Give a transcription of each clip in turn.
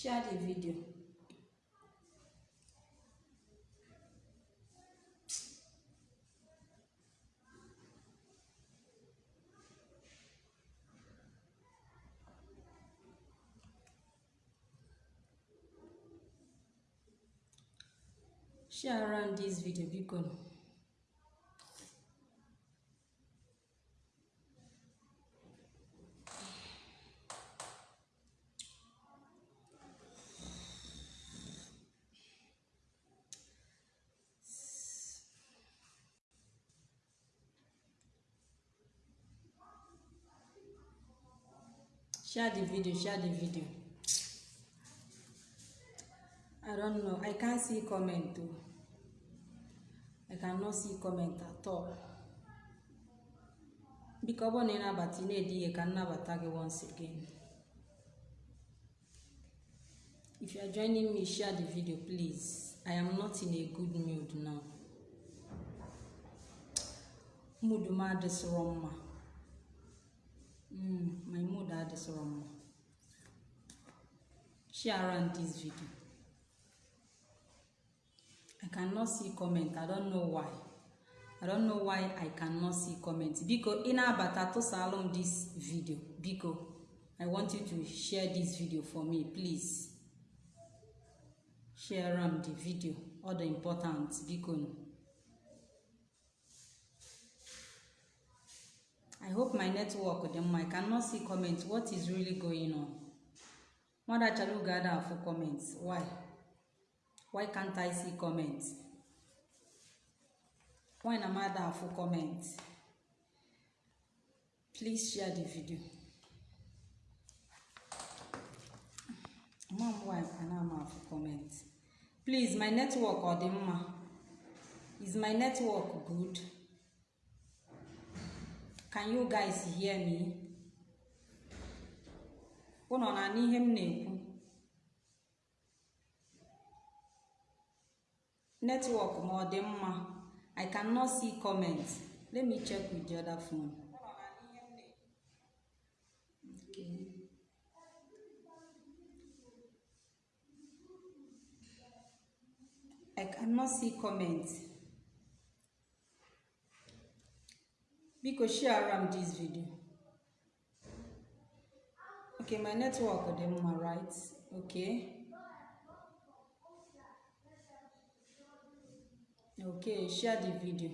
share the video. Share around this video biko share the video share the video. I don't know. I can't see comment o i cannot see comment at all. Biko ọ bụrụ na ị nabata ị na-ede ihe ka nnabata gị once again. If you are joining me share the video please. I am not in a good mood now. Mood m adịsịrọ mma Mm, my mood adịsịrọ mma share around this video. I cannot see comment. I don't know why. I don't know why i cannot see comment. Biko ị na-abata tụsalụ m this video. Biko i want you to share this video for me please. Share am the video. Ọ dị important. Biko I hope my network dị mma. I cannot see comments. What is really going on? Mother Chaluga ada afụ comments. Why? Why can't I see comments? Why na m ada afụ comments? Please share the video. Mom, why ana m afụ comments? Please, my network ọ dị mma? Is my network good? Can you guys hear me? Unu na n'ihe m na-ekwu? Network m ọ dị mma? I cannot see comments. Let me check with the other phone. I cannot see comments. Biko share am this video. Okay my network dị mma right? Okay okay share the video.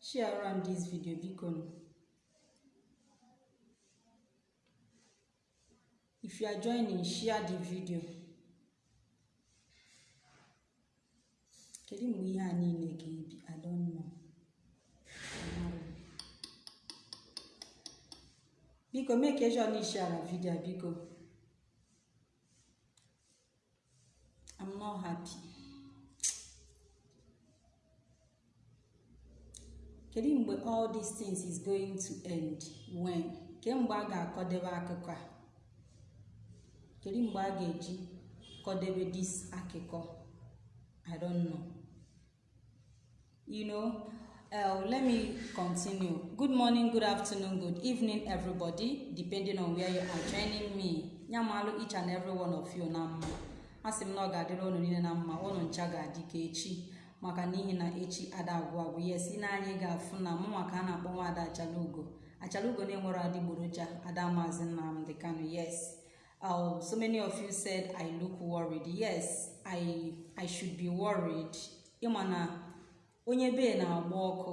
Share am this video biko. If you are joining share the video. Kedu mgbe ihe a niile ga-ebi i biko make sure na ishara vidio biko. I'm not happy. Kedu mgbe all these things is going to end when? Kemgbe a ga-akọdebe akụkọ a? Kedu mgbe a ga-eji kọdebe dis akụkọ? I don't know. You know uh, let me continue. Good morning good afternoon good evening everybody depending on where you are joining me. Nyamalụ each and every one of you na mma. Asị m na ọ ga-adịrị unu niile na mma unu ncha ga-adị ka echi. Maka n'ihi na echi ada agwụ agwụ. Yes ị na-anyị ga-afụ na mụ maka a na-akpọ nwaada achalugo. Achalugo na-enwere adịgboroja ada maazị nnamdị kano yes. Uh, so many of you said i look worried. Yes i i should be worried. Ịma na onye bee na-agba ọkụ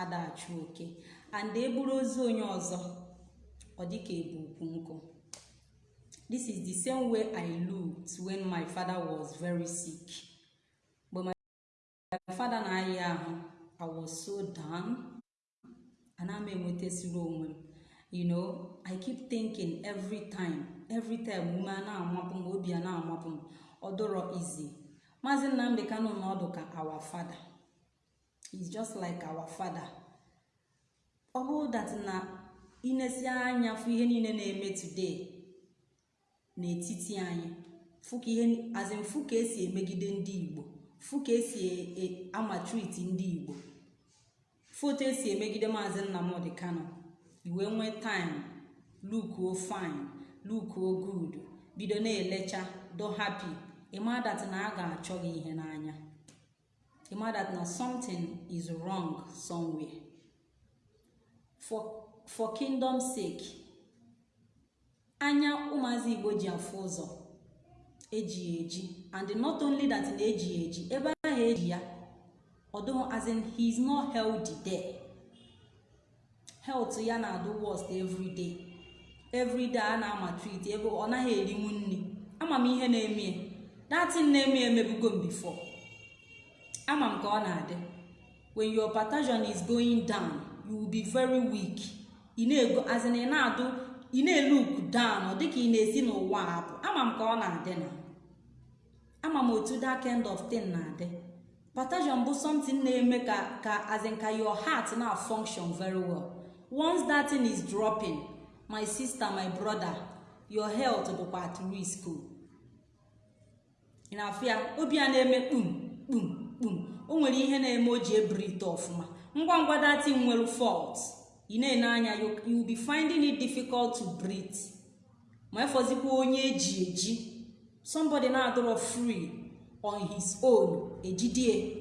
ada achụ oke. And eburu ozu onye ọzọ ọ dịka ebu ukwu nkụ. This is the same way i looked when my father was very sick. Mgbe my father na-aya ahụ i was so down ana m enwetasịrị onwe m. You know i keep thinking every time every time ume a na-amapụ m obi a na-amapụ m ọ izi maazị nnamdị kanụ na ọdụ ka our father. Is just like our father. Ọ bụrụ that na inesi anya fụ ihe niile na-eme today n'etiti anyị fụ ka ihe azin fụ ka esi emegide ndị igbo fụ ka esi amatriti ndị igbo foto esi emegide maazị nnamdị kano iwe nwee time lukuo fine lukuo good bido na-elecha do happy. Ịma that na a ga-achọ gị ihe n'anya. Ịma that na something is wrong somewhere. For for kingdom sake anya ụmụazị igbo ji afụ ụzọ eji eji. And not only that na eji eji ebe ahụ eji ya although as in he is not healthy there. Health ya na-adụ worst every day. Every day a na-ama treat ebe ọ naghị erinwu nri. Ama ihe na-eme. Datin na-eme emebugo m before. Ama m ka ọ na-adị. When your potassium is going down you will be very weak. Ị na-ego as in ị na-adụ ị na-eluk down dịka ị na-esi n'ụwa apụ ama m ka ọ na-adị na. Ama m otu that kind of thing na-adị. Potassium bụ something na-eme ka ka in ka your heart na function very well. Once that thing is dropping my sister my brother your health bụkwa at risk. Ị na-afụ ya obi a na-eme kpum kpum kpum o nwere ihe na-eme o ji ebrite ọfụma. Ngwa ngwa datin nwere fault ị na-ene anya you will be finding it difficult to breathe. Ma efọzikwa onye eji eji somebody na-adọrọ free on his own ejidie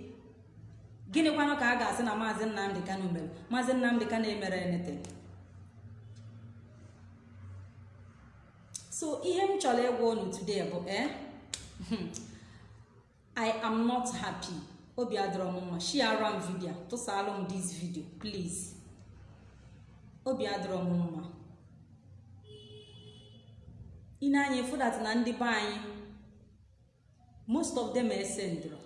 gịnịkwanụ ka a ga-asị na maazị nnamdị kano mere? Maazị nnamdị kano emere anything. So ihe m chọrọ ịgwa unu today bụ eh? I am not happy. Obi adịrọ m mma. Shiara m vidio tụsalụ m this video please. Obi adịrọ m mma. Ị na-anya efudat na ndị be anyị most of them esendro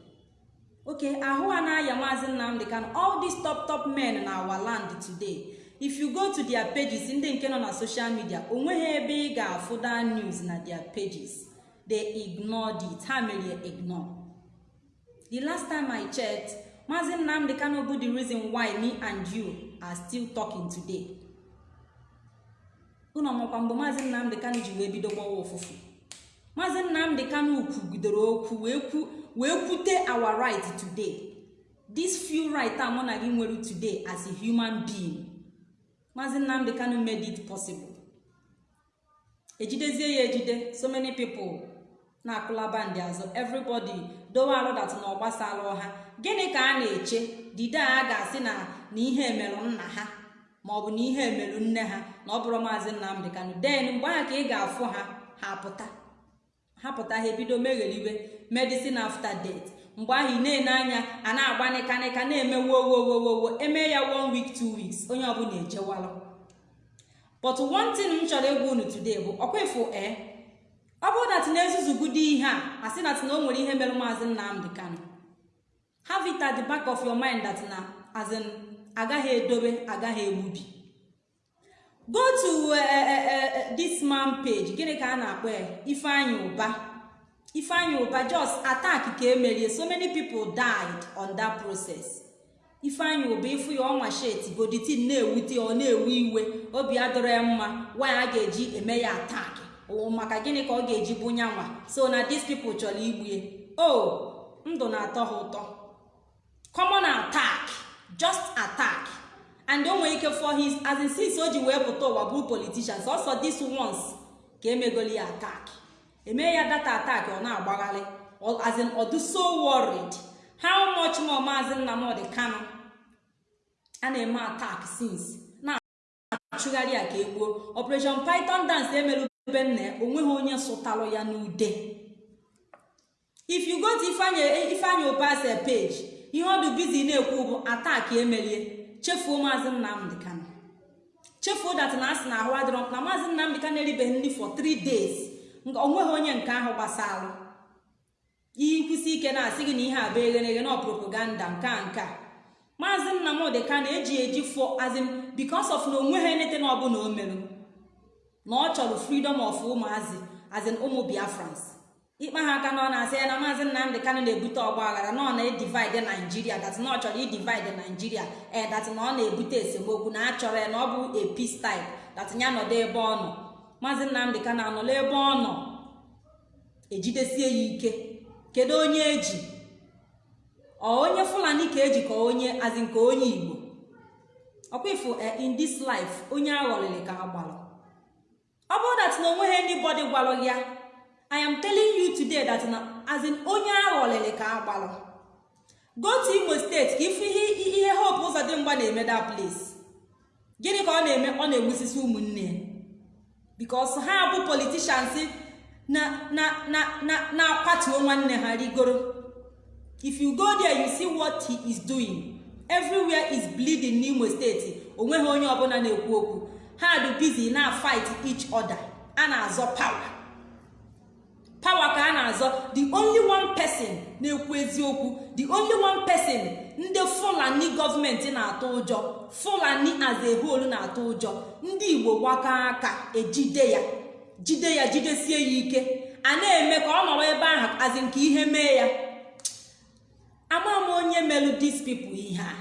okay ahụ a na-aya maazị nnamdị kano all these top top men na our land today. If you go to their pages ndị nke nọ na social media o nweghị ebe ị ga-afụ that news na their pages. They ignored it. Ha mere ignore. The last time i checked maazị nnamdị kano bụ the reason why me and you are still talking today. Unu ọmakwa mgbe maazị nnamdị kano ji wee bido gbawa ụfụfụ maazị nnamdị kano kwugidere okwu wee kwute our right today. This few right a mụ na gị nwere today as a human being. Maazị nnamdị kano made it possible. Ejidezie ya ejide so many people na-akụlaba ndị azụ everybody dowe alụdat na ọgbasala ọha. Gịnị ka a na-eche? Dide a ga-asị na na ihe emerụ nna ha maọbụ na ihe emerụ nne ha na ọ bụrụ maazị nnamdị kano den mgbe ahụ ka ị ga-afụ ha ha pụta ha ha ebido megheriwe medicine after death. Mgbe ahụ ị na-ene anya a na-agba nịkanịka na-eme wowowowowo eme ya one week two weeks onye ọbụla ejewalụ but one thing m chọrọ ịgwa unu today bụ ọkwefu e ọ bụrụ dat na-ezuzugudo ihe a asị na o nwere ihe mere maazị nnamdị kano have it the back of your mind that na as in agaghị edobe agaghị egbubi. Go to this man page gịnị ka a na-akpọ ya? Ifeanyị ụba. Ifeanyị ụba just attack ka emerie so many people died on that process. Ifeanyị ụba ịfụ ya ọnwa shet goditin na-ewute ọ na-ewe iwe. Obi adọrọ ya mma. Nwaanyị a ga-eji eme ya attack? Maka gịnị ka ọ ga-eji bụ nyanwa? So na these people chọrọ igbue o ndụ na-atọ ha ụtọ. Common attack. Just attack. And o nwere ike for his as in since o ji wee pụta ụwa bụrụ politicians also this once ka emegoli ya attack. Eme ya data attack ọ na-agbagharị as in ọ dị so worried. How much more maazị nnamdị kano a na-eme attack since? Na-achụgharị ya ka egbuo operation python dance emere ebe nna o nweghị onye sụtalụ ya n'ude. If you go to ifeanyị opase page ihe ọdụ bizi na-ekwu bụ attack emerie chefuo maazị nnamdị kano chefuo dat na asị na ahụ adịrọ na maazị nnamdị kano eribeghị nri for 3 days. Onweghị onye nke ahụ gbasalụ ikwụsị ike na-asị gị na ihe a bụ eghereghe na propaganda nke a nke a. Maazị nnamdị kano eji eji fọ azim bikos of na o nweghị enete na ọbụla o merụ na ọ chọrọ freedom of ụmụazị azin ụmụ biafrans. Ikpe ha aka na ọ na-asị ya na maazị nnamdị kano na-ebute ọgba aghara na ọ na-edivide naijiria dat na ọ chọrọ idivide naijiria ee dat na ọ na-ebute esemokwu na achọrọ ya na ọ bụ a peace type ya nọdụ ebe ọ nọ. Maazị nnamdị kano anọla ebe ọ nọ? Ejidesie ya ike. Kedu onye eji ọ onye fulani ka eji ka onye azin ka onye igbo? Ọkwa ifo in this life onye aghọlịrị ka agbalụ ọ bụrụ that? Na o nweghị anybody gwalụ ya. I am telling you today that na as in onye aghọlịrị ka agbalụ go to imo steeti ka ifu ihe hope ụzọ dị mgba na-eme that place. Gịnị ka ọ na-eme? Ọ na-egbusisi ụmụnne because ha bụ na na na-akwatuo nwanne ha rigoro. If you go there you see what he is doing. Everywhere is bleeding n'imo steeti o nweghị onye ọbụla na-ekwu okwu. Ha dị busy na fight each other. A na-azọ power. Power ka a na-azọ. The only one person na-ekwu eziokwu the only one person ndị fulani gọọmenti na-atụ ụjọ fulani as a na-atụ ụjọ ndị igbo gbakọ aka ejide ya jide ya jidesie ya ike. A na-eme ka ọ nọrọ ebe ahụ azi nke ihe mee ya. Ama m onye melụ these people ihe a.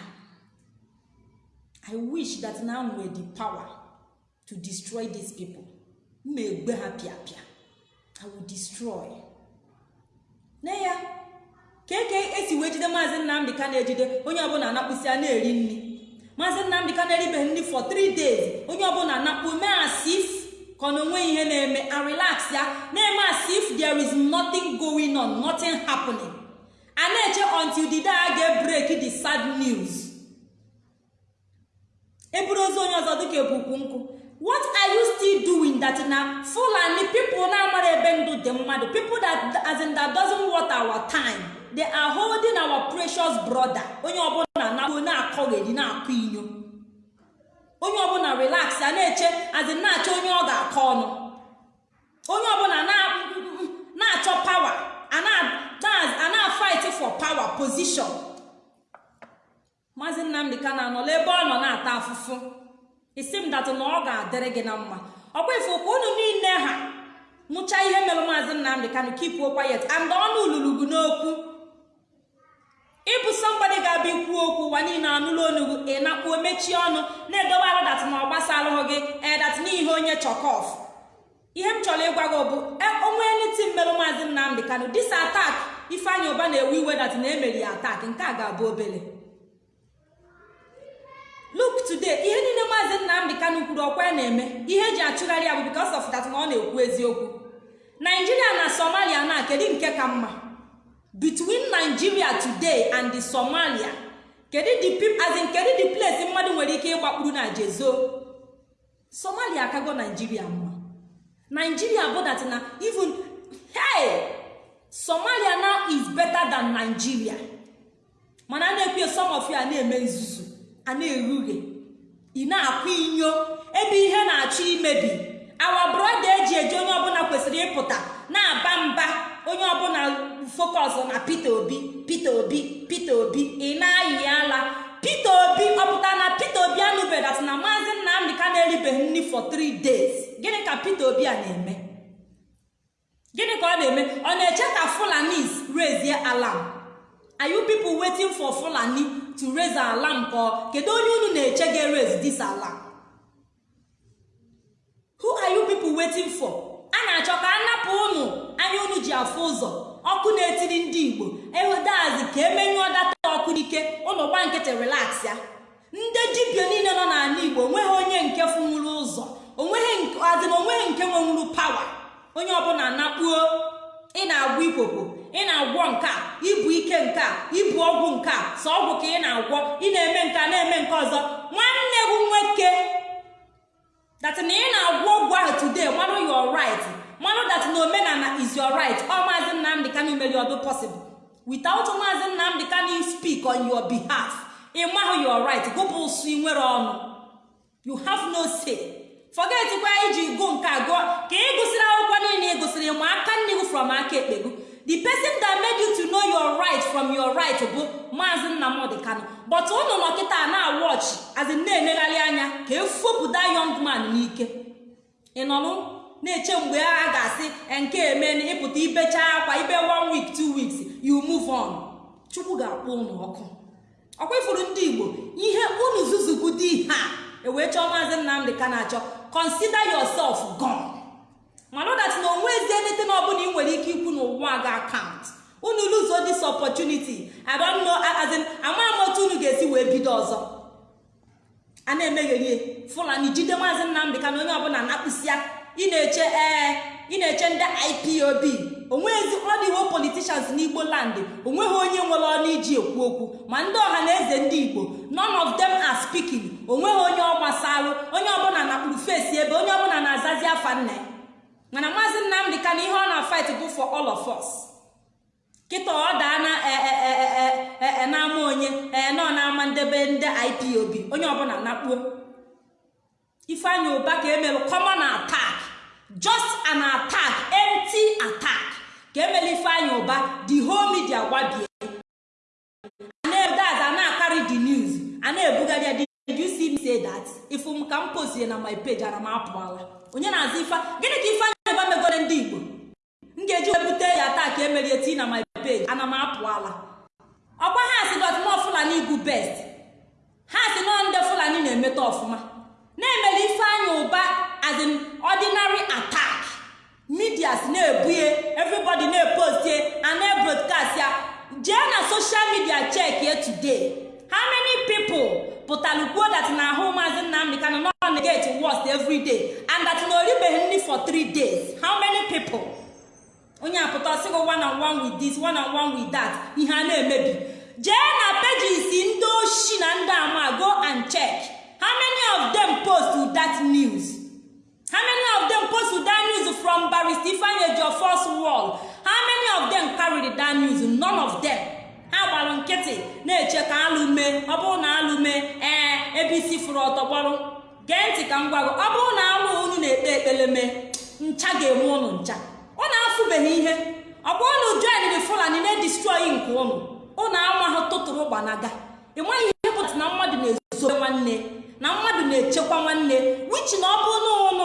I wish that na nwere the power. To destroy these people. Mma egbe ha pịapịa i will destroy. Ne ya ka eke esi wee jide maazị nnamdị ka na-ejide onye ọbụla anakpụsị a na-eri nri. Maazị nnamdị ka na-eribeghị nri for 3 days onye ọbụla anakpụ mee asif ka ọ na onwe ihe na-eme a relax ya na-eme asif there is nothing going on nothing happening. A na-eche until the day a ga-break the sad news. Eburu ozu onye ọzọ dịka ebukwu nkụ. What are you still doing that na fulani people na-amara ebe ndụ dị mmadụ? People that as in that doesn't worth our time. They are holding our precious brother. Onye ọbụla na-akpọ na-akọgheri na-akọ inyo. Onye ọbụla relax a na-eche azin na-achọ onye ọ ga-akọ ọnụ. Onye ọbụla na-achọ power a na-fight for power position. Maazị nnamdị ka na-anọla ebe ọ nọ na-ata afụfụ. Isi m datụ na ọ ga-adịrị gị na mma. Ọkwa ife ka unu niile ha nụcha ihe mere maazị nnamdị kanụ kipuo kwayet and ọnụ ululugu n'okwu. Ịbụ sọmgbadị ga-abịa ikwu okwu ụwa niile anụla onugwu ị nakpuo mechie ọnụ na-edobe alụ dat na ọ gbasalụghị gị edat n'ihe onye chọkọf ihe m chọrọ ịgwa gị bụ onwe niti mmerụ maazị nnamdị kanụ dis atak ifeanyị ụba na-ewe iwe dat na emeri ya atak nke a ga-abụ obele. Look today ihe niile maazị nnamdị kanụ kwuru ọkwa ya na-eme ihe eji achụgharị ya bụ because of that na ọ na-ekwu eziokwu. Naijiria na somalia na kedu nke ka mma? Between nigeria today and the somalia kedu kedu the place mmadụ nwere ike ịgbakpuru na jezo? Somalia akago naijiria mma. Nigeria bụ that na even hey somalia now is better than nigeria. Mana a na-ekwe some of you a na-eme nzuzu. A na-erughe ị na-akwa inyo ebe ihe na-achọ imebi. Awa broda eji eji onye ọbụla kwesịrị ịpụta na-aba mba onye ọbụla focus na peter obi peter obi peter obi. Ị na-ayị ala. Peter obi ọpụta na peter obi anụbedat na maazị nnamdị ka na-eribeghị nri for 3 days. Gịnị ka peter obi a na-eme? Gịnị ka ọ na-eme? Ọ na-eche ka fulanis raise alarm? Are you people waiting fulani to raise alarm ka kedu onye unu na-eche ga-raise this alarm? Who are you people waiting for? A na-achọ ka a napụ unu anya unu ji afụ ụzọ ọkụ na-etiri ndị igbo. Ehudazi ka emenyụọ data ọkụ n'ike unu gba nkịtị relax ya. Ndị dibia niile nọ n'ala igbo o nweghị onye nke funwuru ụzọ o nweghị na o nweghị nke nwenwuru pawa onye ọbụla nakpuo ị na-agwọ ikpokpo ị na-agwọ nke ibu ike nke ibu ọgwụ nke a sọ ọgwụ ka ị na-agwọ ị na-eme nke na-eme nke ọzọ. Nwanne gị nwoke that na ị na-agwọ ọgwụ ahụ today manụ your right. Manụ that na omenala is your right. Ọ maazị nnamdị kanu mere ọdụ possible. Without maazị nnamdị kanu speak on your behalf. Ị mahụ your right. Gụpụ ụsụ ị nwere ọnụ. You have no say. Forget iji gụ nke gụọ. Ka ị gụsịrị akwụkwọ niile ị gụsịrị ma aka nne gị from aka ekpe gị. The person that made you to know your right from your right bụ maazị nnamdị kanu. But ụnụ nọ kịta na-awọch azi na-enegharị anya ka efopụta young man n'ike. Ị nọnụ na-eche mgbe agha ga-asị nke emen ịpụta ibecha akwa ibe one week two weeks you move on. Chukwu ga-akpọ ụnụ ọkụ. Ọkwa ifuru ndị igbo ihe unu zuzugide ihe a ewee chọọ maazị nnamdị ka na-achọ consider yourself gone. Mana dat na onwe ezi na ọbụla ị nwere ike ikwu n'ụwa ga account. Unu luzo this opportunity. I don't know as in ama m otu unu ga-esi wee bido ọzọ. A na-emegherie fulani jide maazị nnamdị ka na onye ọbụla na-akpụsịa. Ị na-eche ee ị na-eche ndị ipob onwezi ọdịwo politishans n'igbo land. Onweghị onye nwere ọnụ iji ekwu okwu. Ma ndị ọha na eze ndị igbo none of them are speaking. Onweghị onye ọ gbasalụ onye ọbụla na-akpụrụ fesi ebe onye ọbụla na-azazi afa nna ya mana maazị nnamdị ka na ihe ọ na-fight bụ for all of kịta ọ daa na na-ama onye ee nọ na-ama ndebe ndị ipob onye ọbụla nakpuo. Ifeanyị ụba ka emere common attack just an attack empty attack. Ka emere ifeanyị ụba the whole media gbabie. Ana-edaza na-akarị the news a na-ebugharị ya did you see me say that? Ifu m ka m postie na my page ara m apụala. Onye na-azụ ife gịnị ka ifeanyị ụba megoro ndị igbo? M ga-eji webute ya taa ka emerie tii na my page ana m apụala ọkwa ha si dọt nọ fulani igwu best. Ha si nọ ndị fulani na-emeta ọfụma. Na-emere ifeanyị ụba as in ordinary attack. Medias na-ebunye everybody na-epostie a na-ebroadcast ya. Jee na social media check ye today. How many people pụtara kwuo that na ahụ maazị nnamdị ka nọ negate worst every day and that nri for three days? How many people? Onye apụta ọsịgị one on one with this one on one with that. Ihe a na-emebi. Jee na pages ndị oshi na ndị ama go and check. How many of them post that news? How many of them post that news from barrister ifeanyi your first wall how many of them carried that news? None of them. Ha gbara nkịtị na-eche ka alụ mee. Ọ bụrụ na alụ ee ebe isi fụrụ ọtọ gbọrụ gee ntị ka m gwa gị ọ bụrụ na alụ unu na-ekpe ekpere mee ncha ga-enwe ụnụ ncha. Ọ na-afụbeghị ihe. Ọ bụrụ na joinri fulani na-edistroyi nke ụnụ ụnụ amahụ tụtụrụ gbanaga ịmaghị ihe pụta na mmadụ na-ezobe nwanne na mmadụ na-echekwa nwanne wichi na ọ bụrụ na ụnụ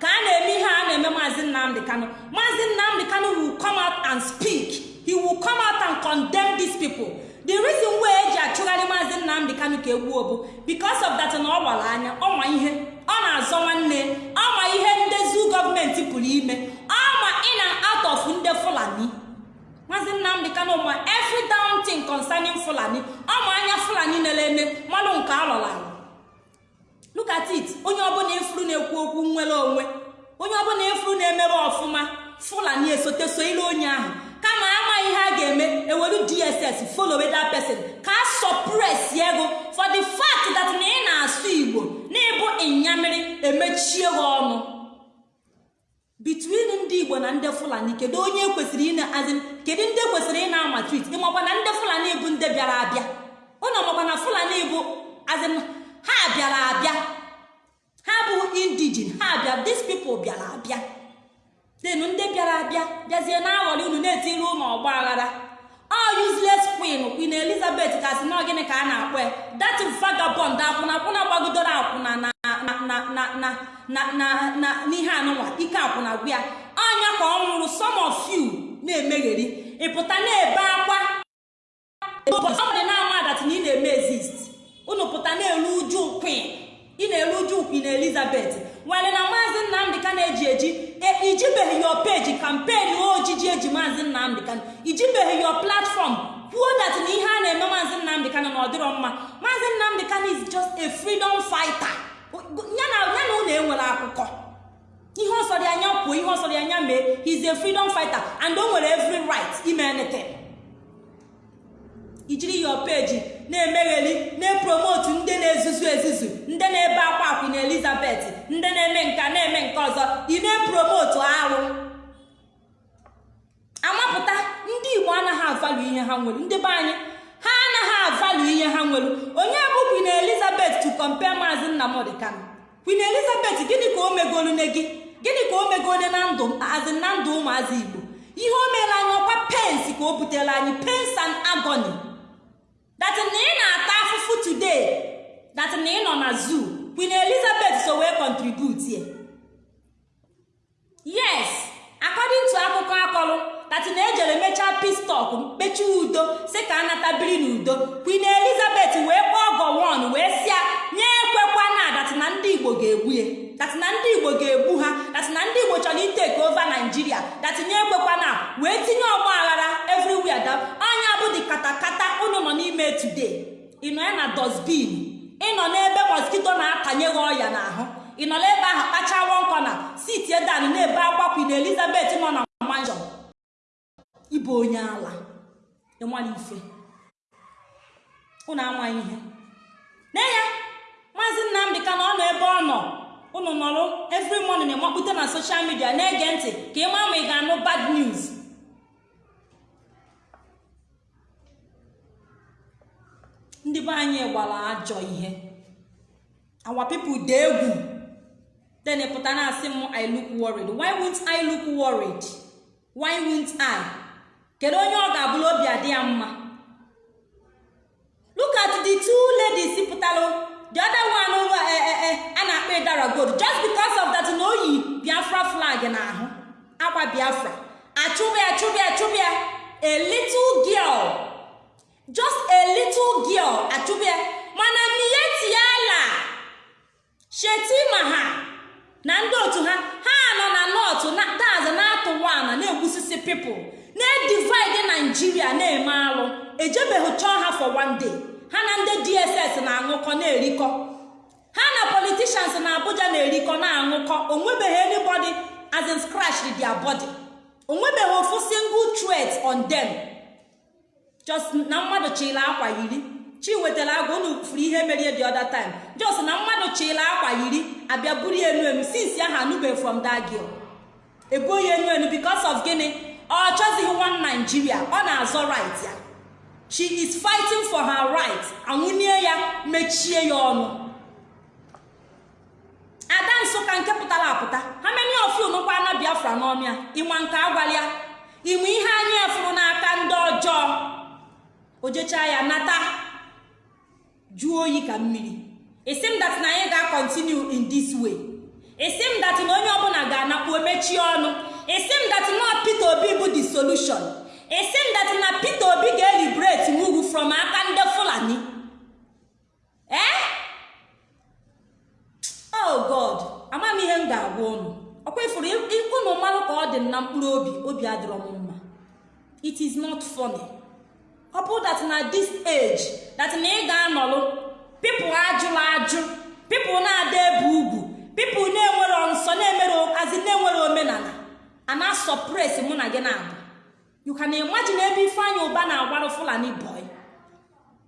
ka a na-eme ihe a na-eme maazị nnamdị kanụ maazị nnamdị kanụ will come out and speak. He will come out and condemn these people. The reason why eji achụgharị maazị nnamdị kanụ ka egbuo bụ because of that na ọ gbara anya ọnwa ihe ọ na-azọ nwanne ọma ihe ndezi gọọmenti pụrụ ime out of ndị fulani. Maazị nnamdị kanụ ma every down thing concerning fulani ọma anya fulani na-eme mmadụ nke alọrọ alọ look at it. Onye ọbụla efuru na-ekwu okwu nwere onwe onye ọbụla efuru na-emebe ọfụma fulani esote so ile onye ahụ. Kama amaghị ihe a ga-eme eweru dss follow that person. Ka a suppress ego for the fact that na ị na-asụ igbo na ịbụ ịnyamiri emechie gị ọnụ. Between ndị igbo na ndị fulani kedu onye kwesịrị ị na-azị kedu ndị kwesịrị ị na-ama tweet ịmakwa na ndị fulani bụ ndị bịara abịa? Ụnụ makwa na fulani bụ azị ha bịara abịa. Ha bụ indigin ha bịa these people bịara abịa. Denu ndị bịara abịa bịazie na-aghọrị unu na-etiri ụlọ ọgba aghara. Ọ queen queen elizabeth kasị na gịnị ka a na-akpọ ya? That vagabond akwụna akwụna gbagidoro akwụna na n'ihe anụnwa ike akwụna gwu ya. Anya ka ọ nwụrụ some of you na-emegheri. Ịpụta na-ebe akwa. Ọbụdị na-ama dat na ị na-eme exist. Unu pụta na-eru uju queen ị na-eru uju queen elizabeth. Nwere na maazị nnamdị ka na-eji eji ijibeghị yo peji kampen ojiji eji maazị nnamdị ka ijibeghị yo platfọm kwuo dat na ihe a na-eme maazị nnamdị ka na ọdịrọ mma. Maazị nnamdị is just a freedom fighter. Ya na unu enwere akụkọ. Ihe ọsọrọ anya kwuo ihe ọsọrọ anya mee. He's a freedom fighter and o nwere every right ime anything. Ijiri yo peji na-emegheli na-epromotu ndị na-ezuzu ezuzu ndị na-ebe akwa akwụ na elizabeth ndị na-eme nka na-eme nke ọzọ. Ị na-epromotu arụ. Amapụta ndị igbo anaghị avalụ ihe ha nwere. Ndị be anyị ha anaghị avalụ ihe ha nwere. Onye bụ queen elizabeth to compare maazị nnamdị kano queen elizabeth gịnị ka o megolu ne gị? Gịnị ka o megolu na ndụ azị na ndụ ụmụazị igbo? Ihe o mere anyị ọkwa pens ka o butere anyị pens and agony. Na ị na-ata afụfụ today that na ị nọ na zoo queen elizabeth so wee contribute ye yes according to akụkọ akọrọ that na ejere mechaa pistok mkpechi udo si ka anatabiri n'udo. Queen elizabeth wee kpọọ gowon wee sịa nye ekwekwa na dat na ndị igbo ga-egbu ya dat na ndị igbo ga-egbu ha dat na ndị igbo chọrọ iteke ova naijiria dat nye ekwekwa na wee tinye ọgba aghara everywhere da anya bụ dị katakata unu nọ n'ime today. Ịnọ ya na dosbin ịnọ n'ebe mọskito na-atanye gị ọya n'ahụ? Ị nọ n'ebe ahụ kpachawo nkọ na sitie dan na-ebe akwakwi na elizabeth nọ na ịbụ onye ala. Ịmala ife. Unu amaghị ihe. Na ya. Maazị nnamdị ka na ọ nọ ebe ọ nọ. Unu nọrụ every morning na-emakpute na soshal midia na-ege ntị ka ị maa ma ị ga-anụ bad news. Ndị be anyị gbara ajọ ihe. Our people dị egwu. Then pụta na-asị m i look worried. Why won't i look worried? Why won't i? Kedu onye ọ ga-abụrụ obi adị ya mma? Look at the two ladies pụtalụ the other one a na-akpọ gold. Just because of that na oyi biafra flag n'ahụ. Akwa biafra. Achụbịa achụbịa achụbịa. A little girl. Just a little girl. Achụbịa. Mana mietiala shetima ha na ndị otu ha ha nọ na nọtụ daz na-atụ wana na-egbusisi pipụl na-edivide naijiria na-eme alụ ejebeghị chọọ ha for one day. Ha na ndị dss na-aṅụkọ na-erikọ. Ha na politicians na abuja na-erikọ na-aṅụkọ. Onwebeghị anybody as in scratched their body. Onwebeghị ofu single threat on them. Just na mmadụ chịla akwa yiri. Chi wetara agwa unu furu ihe merie the other time. Just na mmadụ chịla akwa yiri abịa buru enu enu. Since ahụ anụbeghị from that girl. Eboghị enu enu because of gịnị? Ọ chọzighị one nigeria ọ na-azọ right ya. She is fighting for her right. Anwụnie ya mechie ya ọnụ. Ada nsụka nke pụtara apụta. Ha many of you nụkwa na biafra n'ọmịa? Ịnwa nke agwalịa inwe ihe anyị efuru n'aka ndị ọjọọ? Ojecha ya nata. Jụọ oyi ka mmiri. Isi m dat na anyị ga-akọntinu in this way. Isi m dat na onye ọbụla ga-anakpu mechie ọnụ. Isi m dat na peter obi bụ the solution. Isi m dat na peter obi ga-elibrate mugwu from aka ndị fulani. Ee oh god ama m ihe m ga-agwa ụnụ ọkwa ifuru ụnụ mmanụ ka ọ dị na mkpụrụ obi obi adịrọ m mma. It is not funny. Ọ that na this age that na ị ga-anọlụ pipụl ajụla ajụ pipụl na-ada ebe ugwu pipụl na-enwere nsọ na-emere azi na-enwere omenala. A na-asọpres mụ na gị na-abụ you can imagine ebe ifeanyị ụba na-agwarụ fulani boy.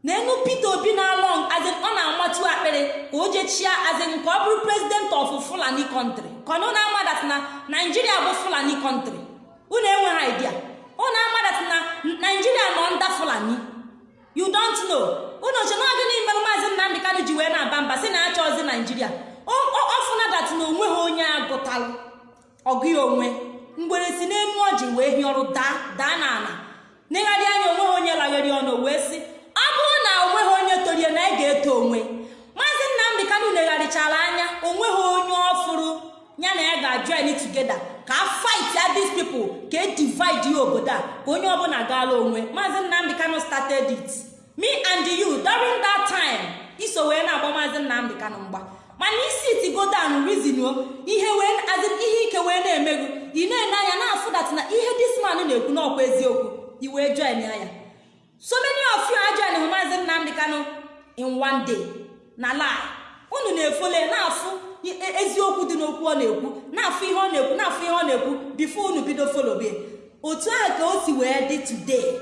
Na enu peter obi na-alọ azin ọ na-amatu akpịrị ka o jechia azin ka ọ bụrụ president of fulani country. Ka ọ na-ama na naijiria bụ fulani country. Unu enweghị idea? Unu ama dat na naijiria nọ nda fulani you don't know. Unu che na gịnị mere maazị nnamdị kanụ ji wee na-aba mba si na achọzi naijiria ọfụna dat na o nweghị onye agụtalụ ọgụ ya onwe mgbere si n'elu ọjị wee hịọrụ daa daa n'ala. N'ịgharị anya o nweghị onye lagheri ọnụ wee sị ọ bụrụ na o nweghị onye torie na ị ga-eto onwe. Maazị nnamdị kanụ legharịchara anya o nweghị onye ọfụrụ ya na ya ga-join together ka fight these people ka e divide ya obodo a ka onye ọbụla gaala onwe. Maazị nnamdị kanụ started it. Me and you during that time iso wee na-agba maazị nnamdị kanụ mgba. Mana isi tigodan rizinuo ihe wee azị ihe ike wee na-emegbu ị na-ene anya na-afụ dat na ihe disman na-ekwu n'ọkwa eziokwu i wee join ya. So many of you ajoin hụ maazị nnamdị kanụ in one day. Na lie unu na-efole na-afụ eziokwu dị n'okwu ọ na-ekwu na-afụ ihe ọ na-ekwu na-afụ ihe ọ na-ekwu bifo unu bido folobie otu ahụ ka o si wee dị today.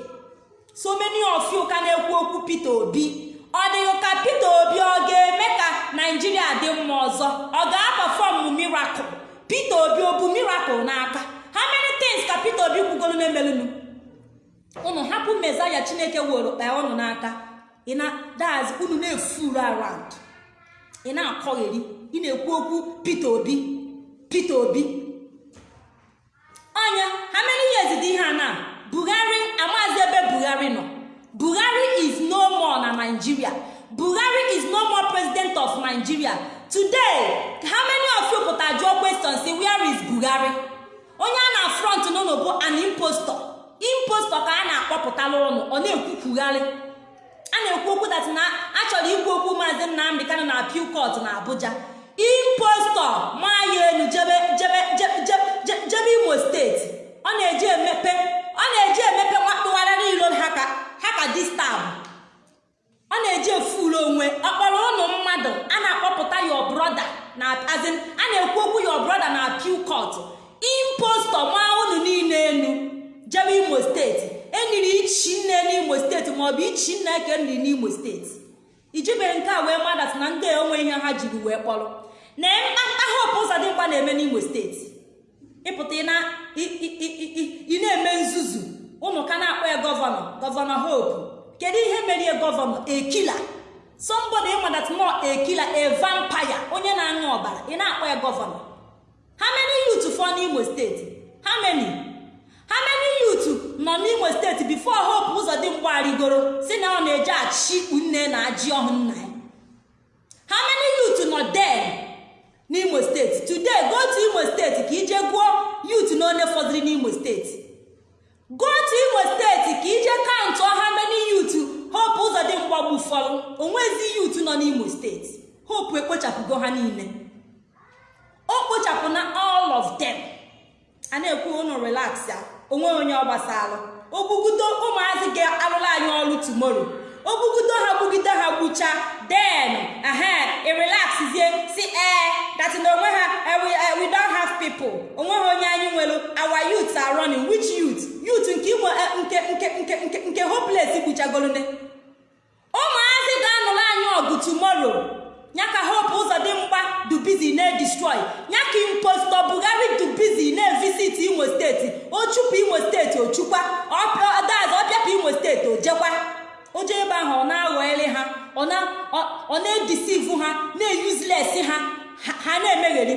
So many of you ka na-ekwu okwu peter obi. Ọ dịghị ka peter obi ọ ga-eme ka naijiria dị mma ọzọ? Ọ ga-apafọm miracle? Peter obi ọ bụ n'aka? How many things ka peter obi kwugoro na-emelunu unu hapụ mezaya chineke were kpaa unu n'aka. Daz unu na-efuru around. Ị na-akọgheri ị na-ekwu okwu peter obi. Peter obi. Ọnya ha many years dị ihe a na? Buhari amazi ebe buhari nọ. Buhari is no more na nigeria. Buhari is no more president of nigeria. Today how many of you pụta jụọ question say where is buhari? Onye a na front n'ụlọ bụ an impostor. Impostor ka a na-akpọpụtala ụnụ ọ na-ekwukwugharị a na-ekwu okwu dat na achọrọ ikwu okwu maazị nnamdị kanụ na court na abuja. Impostor maya elu jebe imo steeti ọ na-eji emepe. Ọ na-eji emepe nwatụgharịrị iro ha ka distab ọ na-eji efuru onwe. Ọkpọrọ ụnụ mmadụ azin a na-ekwu okwu your brother na appeal court. Imposto maa unu niile enu. Jebe imo steeti eniri ichi nne n'imo steeti maọbụ ichi nna eke nri n'imo steeti ijibeghị nke a wee madat na ndị onwe ihe ha jiri wee kpọrọ. Na ahọpụ ụzọ dị mkpa na-eme n'imo steeti ịpụta ị na-eme nzuzu ụnụ ka na-akpọ ya gọvanọ gọvanọ hope. Kedu ihe merie gọvanọ? Ekila. Somebody nọ ekila a vampire onye na-aṅụ ọbara ị na-akpọ ya gọvanọ. How many youth fọ n'imo steeti how many? How nọ n'imo steeti before hope ụzọ dị mgbarigoro si na ọ na-eje achị nne na ajị ọhụ nna ya? How many nọ there? N'imo steeti today go to imo steeti ka ije gụọ youth na fọdụrụ n'imo steeti go to imo steeti ka ije kaụntụ how many youth hope ụzọ dị mgbagbu fọrọ onwezi youth nọ n'imo steeti hope ekpochapụgo ha niile. O kpochapụ na all of them. A na-ekwu unu relax ya. Onwe onye ọ gbasara ogbugide ụmụazị ga-alụrụ anyị ọrụ ogbugide ha gbugide ha gbucha den ehe irelaxzie si ee that na onwe ha we don't have people onwe ha onye anyị nwere our youths are running which youth youth nke imo nke nke nke nke nke hopeless gbuchagolune ụmụazị ga-anụrụ anyị ọgụ tumoro ya ka hope ụzọ dị mgba dubizi na-edestroy ya ka imposto bugari dubizi na-evisit imo steeti o chụpụ imo steeti ochukwa ọdaz ọbịapụ imo steeti oje ebe ahụ ọ na-aghọ ele ha ọ na-edisivu ha na-eyuzles ha ha na-emegheri.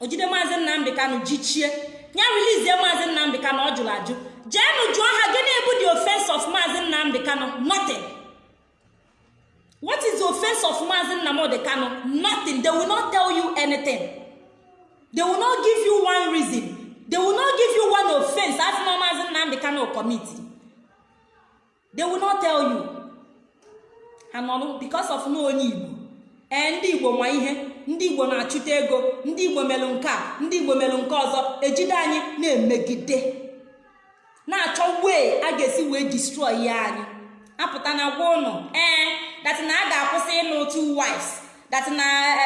Ojide maazị nnamdị kanụ jichie. Ya relizie maazị nnamdị kanụ ọ jụrụ ajụ. Jeenụ jụọ ha gịnị bụ the offense of maazị nnamdị kanụ nothing. What is the offense of maazị nnamdị kanụ nothing. They will not tell you anything. They will not give you one reason. They will not give you one offense. As na maazị nnamdị kanụ committee. They will not tell you. Ha nọrụ because of na onye igbo. Ee ndị igbo nwa ihe ndị igbo na-achụta ego ndị igbo melụ nke a ndị igbo melụ nke ọzọ ejide anyị na-emegide. Na-achọ wee a ga-esi wee destroy ya anyị. Apụta na gwa ụnụ ee dat na a ga-akwụsị ịnụ two wives dat na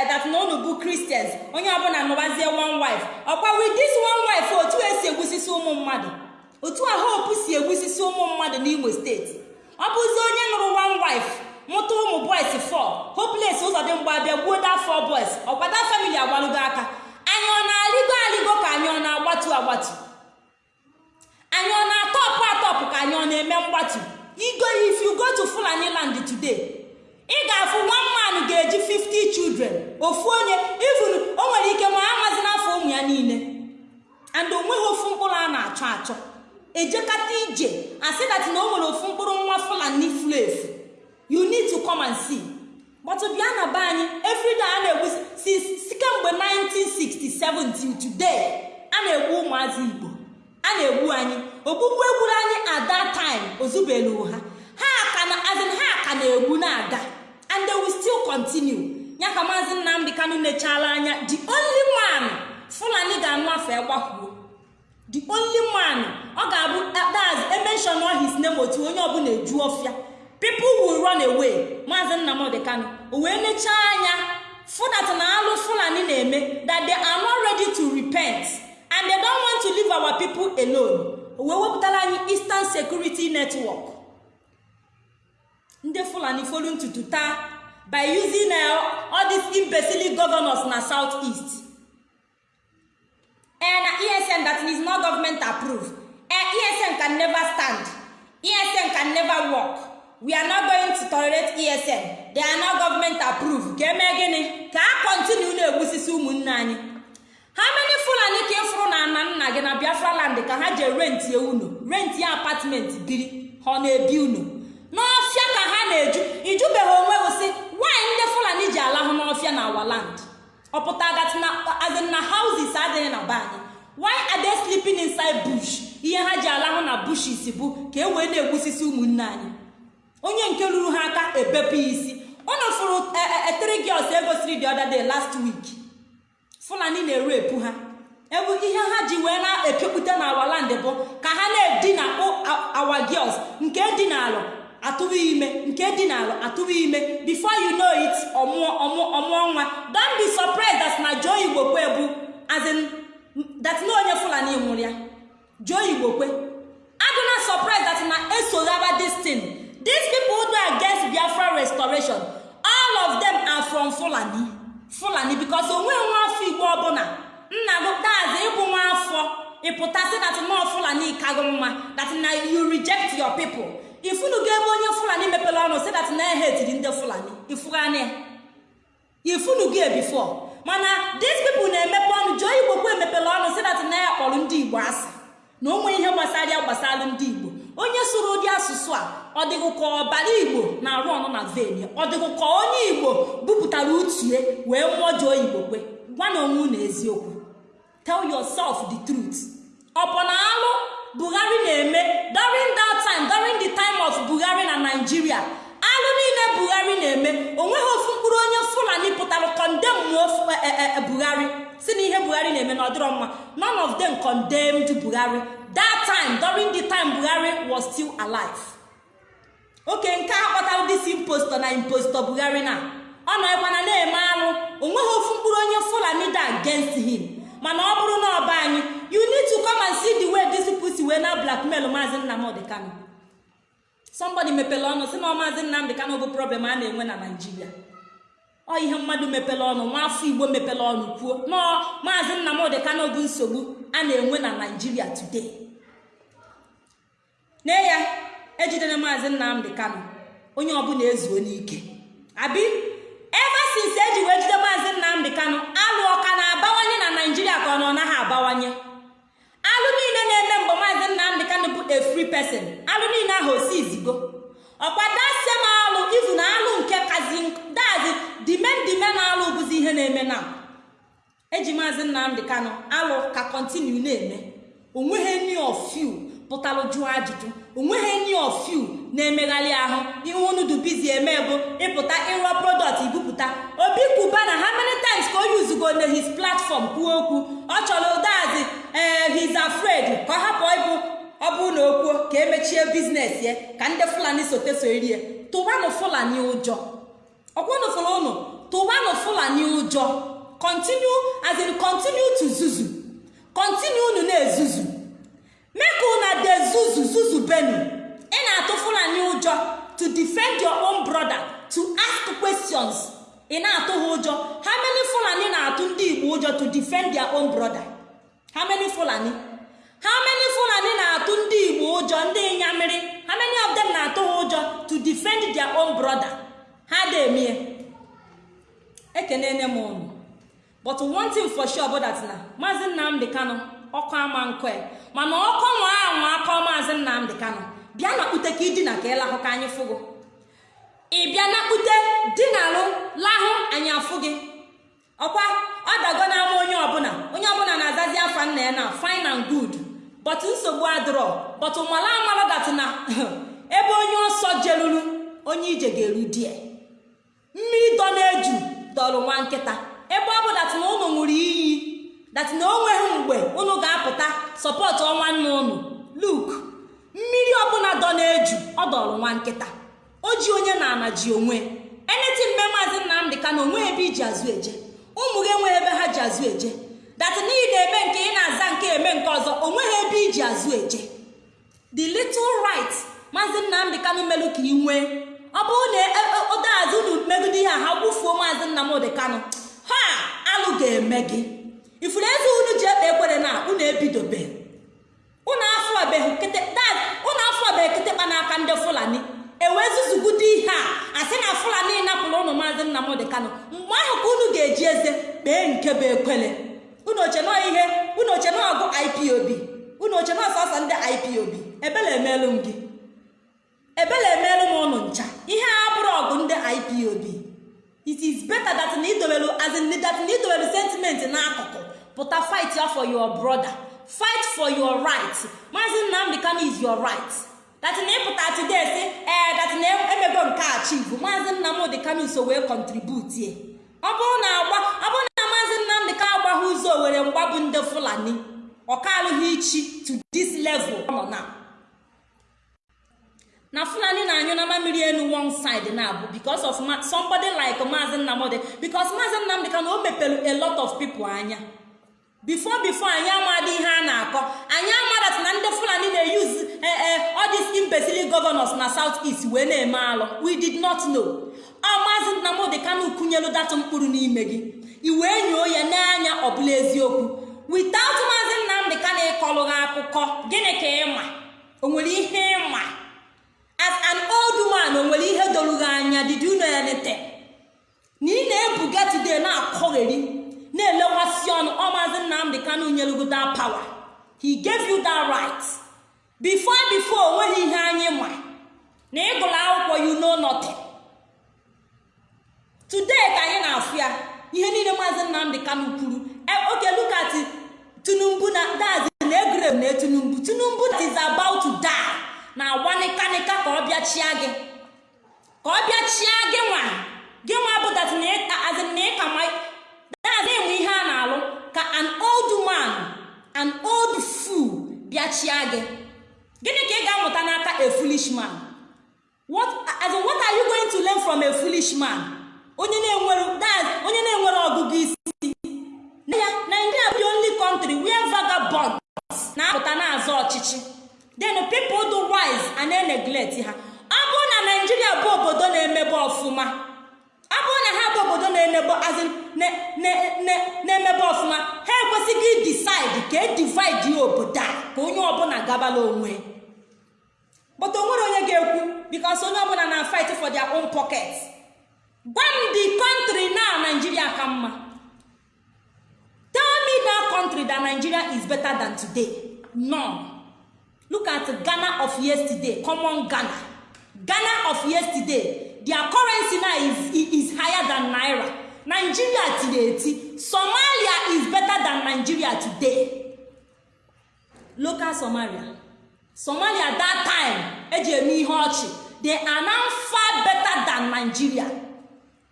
dat na ụnụ bụ kristians onye ọbụla nụbazie one wife. Ọkwa with this one wife otu esi egbusisi ụmụ mmadụ. Otu a hope si egbusisi ụmụ mmadụ n'imo steeti. Ọ bụzi onye nụrụ one wife mụta ụmụ boys fọ hopeless ụzọ dị mgbe abịa gbuo da fọ boys. Ọkwada famili agbalụgo aka. Anyị ọ na-alịgo alịgo ka anyị ọ na-agbatu agbatu? Anyị ọ na-atọpụ atọpụ ka anyị ọ na-eme mgbatu? Igo if you go to fulani land today ị ga-afụ one man ga-eji 50 children. Ofu onye even o nwere ike ma amazi n'afọ ụmụ ya niile. And o nweghị ofu mkpụrụ a na-achọ achọ. Ejekata ije. Asị dat na o nwere ofu mkpụrụ nwa fulani furu efu you need to come and see. But bịa na be anyị everyday a na-egbu si kemgbe 1967 till today a na-egbu ụmụazị igbo. A na-egbu anyị ogbugbu egburu anyị at that time ozubelu ha ha ka na-egbu na-aga. And they will still continue. Ya ka maazị nnamdị kanụ nechala anya. The only man fulani ga-anụ afọ ịgbakwuo the only man ọ ga-abụ daz emenshon his name otu onye ọbụla eju ọfịa. People will run away. Maazị nnamdị kanụ o wee nechaa anya. Fụdat na alụ fulani na-eme that they are not ready to repent and they don't want to leave our people alone. O wee wepụtara anyị eastern security network. Ndị fulani folu ntutu taa by using uh, all these imbecile governors na south east. And esn that is not government approved. Esn can never stand. Esn can never work. We are not going to tolerate esn they are not government approved. Ka eme gịnị ka a kontinu na-egbusisi ụmụnne anyị. Ha many fulani ka ịfụrụ na nna nna gị na biafra land ka ha je rentie unu rentie apartment biri. Ha na-ebi unu n'ọfịa ka ha na-eju. Ijubeghị onwe osi nwaanyị ndị fulani ji alahụ n'ọfịa na awa land? Ọpụta azin na houses adịghị na be anyị why are they sleeping inside bush? Ihe ha ji alahụ na bushes bụ ka e wee na-egbusisi ụmụnne anyị. Onye nke ruru ha aka ebepụ isi. Ụnụ fụrụ etiri girls egosiri the other day last week. Fulani na-eru epu ha. Ebe ihe ha ji wee na-epepụta na awa land bụ ka ha na-edina awa girls nke dị n'alụ atụrụ ime nke dị n'alụ atụrụ ime. Before you know it ọmụọ nwa. Don't be surprised that na joe igbokwe bụ azin that na onye fulani nwụrụ ya. Joe igbokwe adụna surprise that na esoghaba this thing. These people do against biafra restoration all of them are from fulani. Fulani because onwe nwa afọ igbo ọbụla nna gị dazi ịbụ nwa afọ ịpụtasị that nọ fulani kago mma that na you reject your people. Ifunugo ebe onye fulani mepere ọnụ si that na ehetiri ndị fulani. Ifugania ifunugo before. Mana these people na-emepe ọnụ jụọ igbo kwu emepere ọnụ si that na ya kpọrọ ndị igbo asị. Na ụmụ ihe gbasara gbasara ndị igbo. Onye sụrụ ụdị asụsụ a ọ ọbara igbo na-arụ ọnụ na ven ọ dịghị onye igbo bupụtara utie wee mụọ jụọ igbo kwe. Gwa na onwe unu eziokwu. Tell yourself the truth. Ọ bụ na alụ buhari na-eme during that time during the time of buhari na nigeria. Alụ niile buhari na-eme. Onweghị ofu mkpụrụ onye fulani pụtara condemn buhari. Si na ihe buhari na-eme na ọdịrọ mma. None of them condemned buhari. That time during the time buhari was still alive. Oke nke a kpọtara dis impostor na impostor buhari na. Ọ nọkwana na-eme alụ o nweghị ofu mkpụrụ onye fulani da against him. Mana ọ bụrụ na ọba anyị you need to come and see the way this si wee na blackmail maazị nnamdị kano somebody mepere ọnụ si na maazị nnamdị kano bụ problem a na-enwe na naijiria ọ ihe mmadụ mepere ọnụ nwa afọ igbo mepere ọnụ kwuo nọọ maazị nnamdị kano bụ nsogbu a na-enwe na naijiria today. Nne ya ejidere maazị nnamdị kano onye ọbụla ezuo n'ike. Abi ebe since eji wee jide maazị nnamdị kano alụ ọka na-abawanye na naijiria ka ọ na ọ naghị abawanye. Alụ niile na-eme mgbe maazị nnamdị kano bụ a free person. Alụ niile ahụ osi izigo ọkwa dasem alụ ivu na alụ nke kazi dazi dime dime na alụ bụzi ihe na-eme na. Eji maazị nnamdị kano alụ ka kontinu na-eme. Onweghị any of you pụtara jụọ ajụjụ. O nweghị any of na-emegharị ahụ. Ihe unu bizi eme bụ ịpụta ịrụọ product ibupụta. Obi kwuba na how many times ka o yuzugo na his platform kwuo okwu? Ọ chọrọ ụdazi ee he's afraid. Ka ọ hapụ ịbụ ọ bụrụ na okwuo ka emechie biznes ya ka ndị fulani sote so erie. Tụwanụ fulani ụjọ. Ọkwanụ ụnụ tụwanụ fulani ụjọ. Continue as in continue zuzu. Continue unu na-ezuzu. Make una dey zuzu zuzu benu. Ị na-atụ fulani ụjọ to defend your own brother to ask questions. Ị na-atụ ha ụjọ. Many fulani na-atụ ndị igbo ụjọ to defend their own brother? Many fulani? Many fulani na-atụ ndị igbo ụjọ ndị ịnyamiri how many of them na-atụ ha ụjọ to defend their own brother? Ha demie ekenene m ụnụ but one thing for sure bụ that na maazị nnamdị kano ọkụ ama nkwe. Mana ọkọ nwa anwa akọ maazị nnamdị kano bịa na kpute ka idina ka ịlahụ ka anyị fụgo. Ị bịa na kpute dinalụ lahụ anyị afụ gị. Ọkwa ọ dago n'ama onye ọbụla. Onye ọbụla na-azazi afa nna ya na fine and good. But nsogbu adịrọ. But mala amala dat na ebe onye ọsọ jeruru onye ije ga-eru die mmiri dọ na-eju dọrọ nwa nkịta. Ebe ọ bụ dat na ụnụ ṅụrụ iyi dat na o nweghị mgbe ụnụ ga-apụta sọpọtụ nna ụnụ luk mmiri ọbụla dọ na-eju ọ dọrọ nwa nkịta. O ji onye na-ana ji onwe. Eneti mme maazị nnamdị ka na onwe ebe iji azụ eje. Ụmụ gị enweghị ebe ha ji azụ eje. Dat na ị na-eme nke ị na-aza nke eme nke ọzọ o nweghị ebe iji azụ eje. The little right maazị nnamdị kanụ melụ ka ị nwee. Ọ bụrụ na ụdaazụ unu megide ihe a ha gbufuo maazị nnamdị kanụ ha alụ ga-eme gị. Ifuru eze unu ji ekpe ekwere na unu ebidobe unu afọbeghị unu kịtịkpa n'aka ndị fulani. Ewezuzugudo ihe a asị na fulani napụrụ ụnụ maazị nnamdị kanụ mgbe ahụ ka unu ga-eji eze kpee nke bụ ekwele. Unu ihe unu ọgụ ipob unu oche nọ sọsọ ndị ipob ebele emelụ m gị. Ebele emelụ m ụnụ ncha. Ihe a bụrụ ọgụ ndị ipob it is better that na idowelu as in that na idowelu sentiment n'akụkụ. Pụta fight ya for your brother. Fight for your right. Maazị nnamdị kano is your right. Na ịpụta today ee that na emego nke a chivu maazị nnamdị kano so wee contribute ye ọ bụrụ na agba ọ bụrụ na maazị nnamdị ka agbaghị ụzọ were mgba bụ ndị fulani. Ọka alụghị ichi to this level. Nọ na na fulani na-anyụ na mamiri enu one side na abụ because of somebody like maazi nnamdị because maazi nnamdị ka na o mepere a lot of people anya. Before before anyị amadị ihe a na-akọ. Anyị amadat na ndị fulani na-eyuzi all these imbecile na south east wee na-eme alụ. We did not know. Ọ maazi nnamdị kanu kwunyelu datụ mkpụrụ n'ime gị. I wee nyoo ya n'anya ọbụla eziokwu. Without maazi nnamdị ka na-ịkọlụ gị akụkọ gịnị ka ịma o nwere ihe ịma as an old man o nwere ihe doro anya? Did you know anything? Na ị na-ebuga today na-akọgheri. Na-elewasị ọnụ ọ maazi nnamdị kanu nyelugo that power. He gave you that right. Before before o nweghị ihe anyị ma. Na ịgụrụ akwụkwọ you know nothing. Today ka anyị na-afụ ya ihe niile maazi nnamdị kanu kwuru. Oke lukati tinubu na dazi na egrev na tinubu. Tinubu is about to die. Na agwa ka ọ bịachia gị. Ka ọ bịachia gị nwa. Gị nwa bụ dat na ịka ma dazi enwe ihe a na-alụ ka an old man an old fool bịachia gị. Gịnị ka ị ga-amụta n'aka a foolish man? What as in, what are you going to learn from a foolish man? Onye na-enwere onye na-enwere ọgụgụ isi. Ya Nigeria bụ only country where vagabonds na-apụta na-azọ ọchịchị. Then people do wise and neglect ha. Ọ bụrụ na Nigeria bụ obodo na-emebe ọfụma ọ bụrụ na ha bụ obodo na-emebe ọfụma ha ekwesịghị decide ka e divide ya obodo a ka onye ọbụla gabala onwe. But o onye ga-ekwu because onye ọbụla na fight for their own pocket. Gwa m the country na Nigeria ka mma. Tell me that country that Nigeria is better than today. None. Look at Ghana of yesterday. Common Ghana. Ghana of yesterday. Their currency now is, is higher than naira. Nigeria eti Somalia is better than Nigeria today. Local Somalia. Somalia that time eji eme ihe ọchị. They are now far better than Nigeria.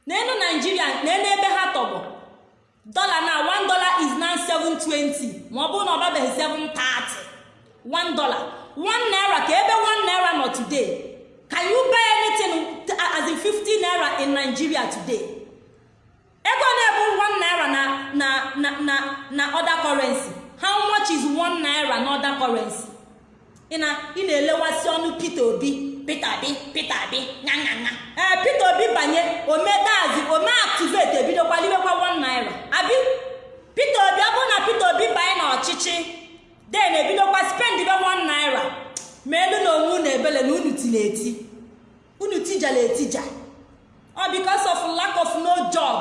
N'elu Nigeria n'elu ebe ha tọgbọ dollar na one dollar is now 720 ma ọ bụrụ na ọ babeghị 730 one dollar. One naira ka ebe one naira nọ today can you buy anything as in 50 naira in Nigeria today? Ego na-ebu one naira na na na na other currency. How much is one naira na other currency? Ị ị na-elewasị ọnụ Peter Obi. Peter Obi Peter Obi nyanyanya ee Peter Obi banye omedazi ome libekwa one naira. Abi Peter Obi ọ bụrụ na Peter Obi banye n'ọchịchị den ebidokwa spend be one naira. Ma elu na onwe unu ebele na unu tiri eti. Unu tijala etija. Ọ because of lack of no job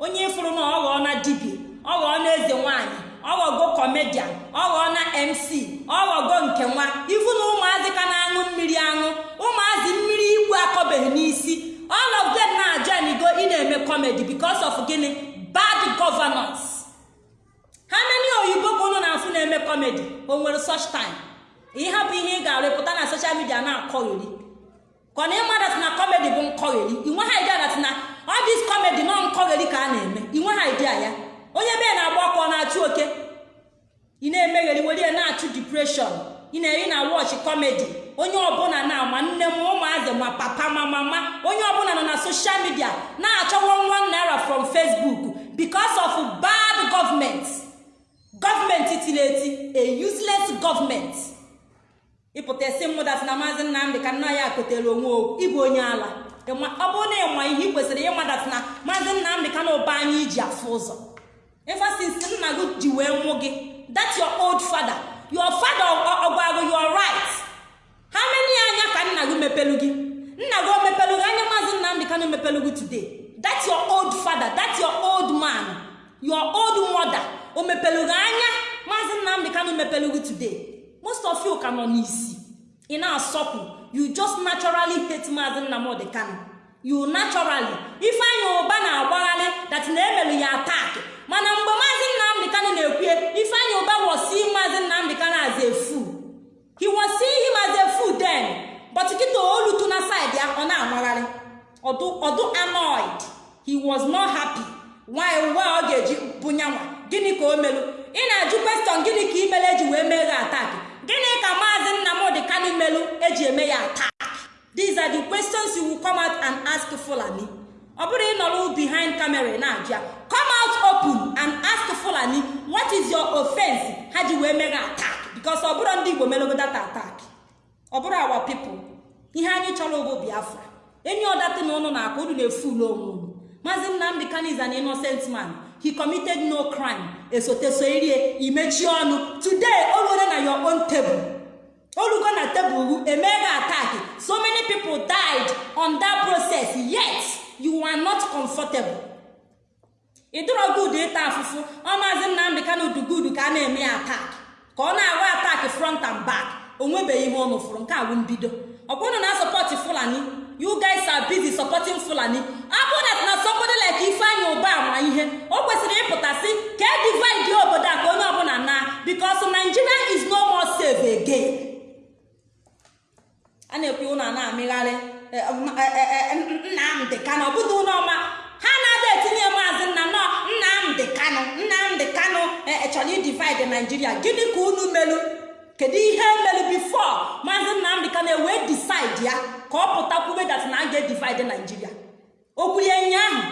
onye ịfụrụ na ọ na dibia ọ na eze nwanyị ọ ghọgo kọmedian ọ na mc ọ ghọgo nke nwa. Ifu na ụmụazị ka na-aṅụ mmiri aṅụ ụmụazị mmiri igwe akọbeghị n'isi. All of them na-ajanigo ị na-eme comedy because of gịnị? Bad governance. Ha many oyibo ka unu na-afụ na-eme comedy? O nwere such time. Bụ ihe ị ga-arụpụta na social media na-akọgheri ka ọ na na comedy bụ nkọgheri inwe ha idea dat na this comedy nọ nkọgheri ka a na-eme. Inwe ha idea ya. Onye be na-agba ọkụ ọ na-achụ oke? Ị na-emegheri were na-achụ depression. Ị na-eri na wọchị kọmedi onye ọbụla na-ama nne m ụmụazị ma papa ma mama onye ọbụla nọ na soshal midia na-achọwo one naira from facebook because of bad government. Gọọmenti tiri eti a useless government. Ịpụta esi mmụdatị na maazị nnamdị ka nna ya kotere onwe okwu ịbụ onye ala. Ọ bụrụ na ịma ihe ị kwesịrị ịmadatị na maazị nnamdị ka na ụba anya iji afụ ụzọ. Efasinsi nna gị ji wee mụ gị that your old father. Your father ọgwago your right. Ha many anya ka nna gị mepelu gị. Nna gị o gị? Anya maazị nnamdị ka na mepelu gị today. That your old father. That your old man. Your old mother. O mepelu gị anya? Maazị nnamdị ka na mepelu gị today. Most of you ka nọ n'isi ị na-asọpụ you just naturally hate maazị nnamdị kano you naturally. Ifeanyị ụba na-agbagharị that na emelu ya attack. Mana mgbe maazị nnamdị kano na-ekwue ifeanyị ụba wosi maazị nnamdị kano as a fool he was seeing him as a fool then. But kịta olutu na side ya ọ na-amagharị ọdụ annoyed. He was not happy. Nwanyị nwa ọ ga-eji bụnyanwa? Gịnị ka o melu? Ị na-ajụ kweston gịnị ka imelu eji wee mee gị atak gịnị ka maazị nnamdị kano melu eji eme ya atak these are the questions you will come out and ask fulani. Ọ bụrụ ịnọrọ behind camera na-ajụ ya come out open and ask fulani what is your offense? Ha ji wee meghe attack. Because ọ bụrụ ndị igbo melogotata attack. Ọ bụrụ our people ihe anyị chọrọ bụ biafra. Enyi ọdatị na ụnụ na-akụ unu na-efulu onwe unu maazị nnamdị kanu is innocent man. He committed no crime. Esote so irie imechi ọnụ. Today oluole na your own table. Olugo na tebụl emeghe attack. So many people died on that process yet you are not comfortable. Ịdịrọ good ịta afụfụ ọ maazị nnamdị kanu dugudu ka a na-eme ya attack. Ka ọ na-arụ attack front and back. O nwebeghị ihe ọnụ fụrụ nke awụ mbido. Ọ bụrụ na sọpọtị fulani you guys are busy supporting fulani. Abụ that na somebody like ifeanyị ụba ama ihe. O kwesịrị ịpụta sị ka e divide obodo a ka onye ọbụla na because nigeria is no more safe again. A na-ekwu ụlọ na-amịgharị nnamdị kanụ ọbụdụ ụlọ ha na-ada etinye maazị nna nọ nnamdị kanụ nnamdị kanụ chọrọ idivide naijiria gịnị ka unu melu kedu ihe mere bifo maazị nnamdị ka na-ewe decide ya ka ọ pụta kwube dat na a ga-edivide naijiria okwulie nyaahụ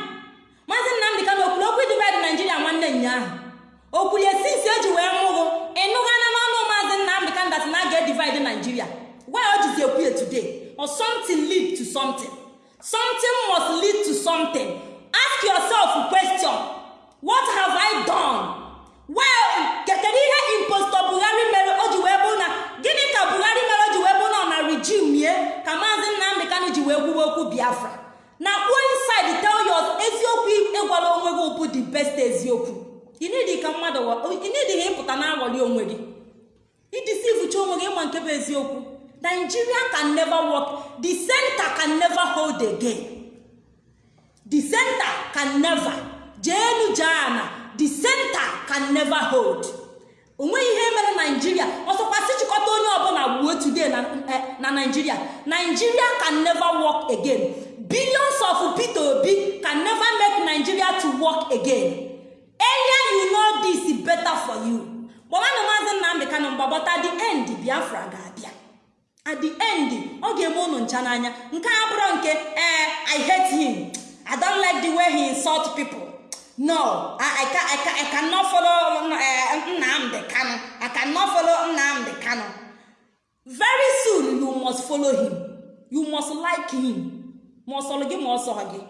maazị nnamdị ka na okwuru okwu divide naijiria nwanne nyaahụ okwulie sinsi eji wee mụrụ ịnụghana n'ọnụ maazị nnamdị ka dat na a ga-edivide naijiria why o jizi ekwuye today? Or something lead to something? Something must lead to something. Ask yourself question. What have i done? Well kedu ihe impostor buhari mere o ji wee bụ na gịnị ka buhari mere o ji wee bụ na ọ na regime ye ka maazị nnamdị kanụ ji wee gwuwe okwu biafra. Na kwuo inside tell your eziokwu ịgwara onwe gị bụ the best eziokwu. Ha ịpụta na aghọli onwe gị. Idisivucha onwe gị ịma nke bụ eziokwu. Nigeria can never work the center can never hold again. The center can never jeenu jeana the center can never hold. O nweghị ihe mere naijiria ọsọkwasị chịkọta onye ọbụla gbuo today na na naijiria nigeria can never work again. Billions of peter obi can never make nigeria to work again. Earlier you know this better for you. Gbamanụ maazị nnamdị kanụ mgbabọta the end biafra ga-abịa. At the end ọ ga-eme ụnụ ncha n'anya. Nke a bụrụ nke ee i hate him. I don't like the way he insult people. No i, I, can, I, can, I cannot follow uh, nnamdị kanụ i cannot follow nnamdị kanụ very soon you must follow him. You must like him. Ma ọsọrọ gị ma ọsọ gị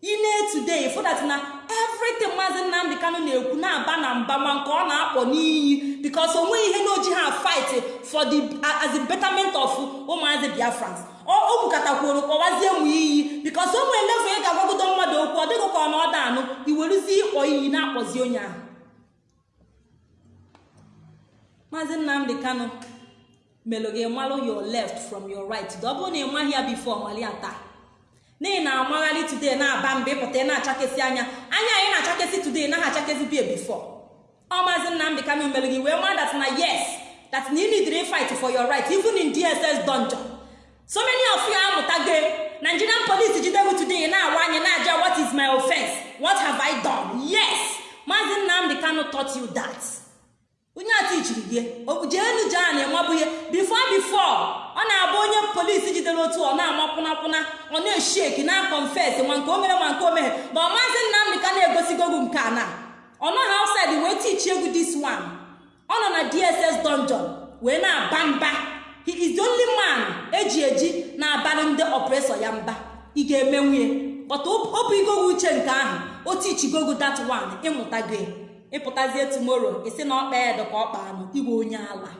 ine today for that na everything maazị nnamdị kanụ na-ekwu na-aba na mba ma nke ọ na-akpọ n'iyi. Because o nweghị ihe n'oji ha fight for the as the betterment of ụmụazị biafrans o kwukatakwuru kpọwazie mụ iyi. Because o nwere level ị ga-agwagodo mmadụ okwu ọ dịghị ka ọ na ọda anụ. Iweruzie ịkpọ iyi na-akpọzi onye ahụ. Maazị nnamdị kanụ melụ malụ your left from your right. Ọ bụrụ na ị maghị ya bifo mali ya taa. N'ihi na amagharị today na-aba mba ịpụta na-achakesị anya anya anyị na-achakesị today na ha achakesị bie bifo ọ maazị nnamdị kanụ mere gị wee maa that na yes that na need fight for your right even in dss dungeon. So many of you amụtago nigerian police jidego today na-awa anyị na-aja what is my offense? What have i done? Yes maazị nnamdị kanụ taught you that. Onye atichiri gị jeenu jee na enwebụ ihe bifo bifo ọ na-abụ onye polisi jidere otu ọ na-ama kwụnakwụna ọ na-esheki na confess nwa nke o mere nwa nke o meghe ma ọ maazị nnamdị ka na-egosigogu nke a na ọ nọghị outside wee tichi egwu this one. Ọ nọ na dss dungeon wee na-aba mba. He is the only man eji eji na-abalị ndị ọpresọ ya mba. Ị ga-eme nwunye kpọta obu igogo uche nke ahụ o tichigogo that one ịmụtago ịpụtazie tomorrow isi na ọkpa edo ka ọ kpaa nụ iwe onye ala.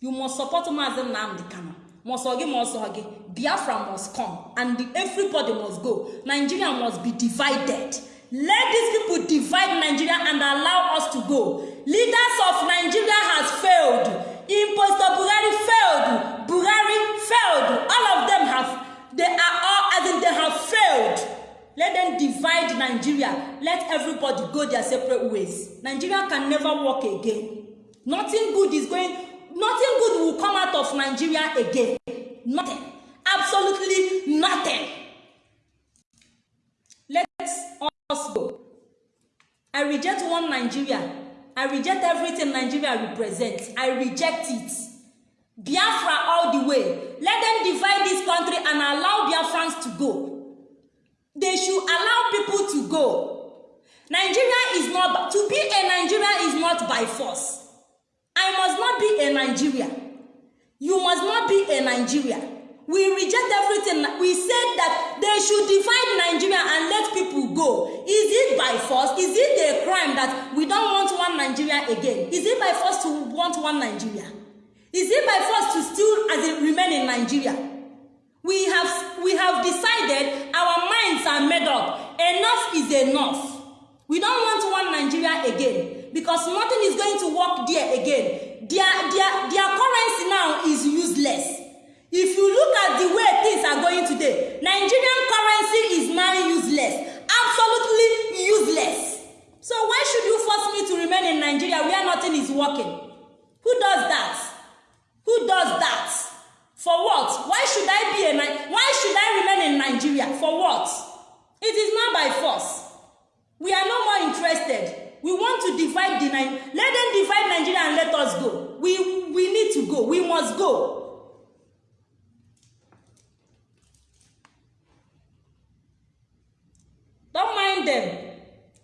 You must support maazị nnamdị kano ma ọsọ gị ma ọsọ gị biafra must come and everybody must go. Nigeria must be divided. Let these people divide nigeria and allow us to go. Leaders of nigeria has failed. Impostor buhari failed. Buhari failed. All of them have they are all as in they have failed. Let them divide nigeria. Let everybody go their separate ways. Nigeria can never work again. Nothing good is going nothing good will come out of nigeria again. Nothing. Absolutely nothing. Let us go. I reject one nigeria. I reject everything nigeria represents. I reject it. Biafra all the way. Let them divide this country and allow biafrans to go. They should allow people to go. Nigeria is not to be a nigeria is not by force. I must not be a nigeria. You must not be a nigeria. We reject everything. We said that they should divide nigeria and let people go. Is it by force? Is it a crime that we don't want one nigeria again? Is it by force to want one nigeria? Is it by force to still as it remain in nigeria? We have we have decided our minds are made up. Enough is enough. We don't want one nigeria again because nothing is going to work there again. Their their their currency now is useless. If you look at the way things are going today nigerian currency is now useless. Absolutely useless. So why should you force me to remain in nigeria where nothing is working? Who does that? Who does that? For what? Why should i be a why should i remain in nigeria? For what? It is not by force. We are no more interested. We want to divide the let them divide nigeria and let us go. We we need to go. We must go. Don't mind them.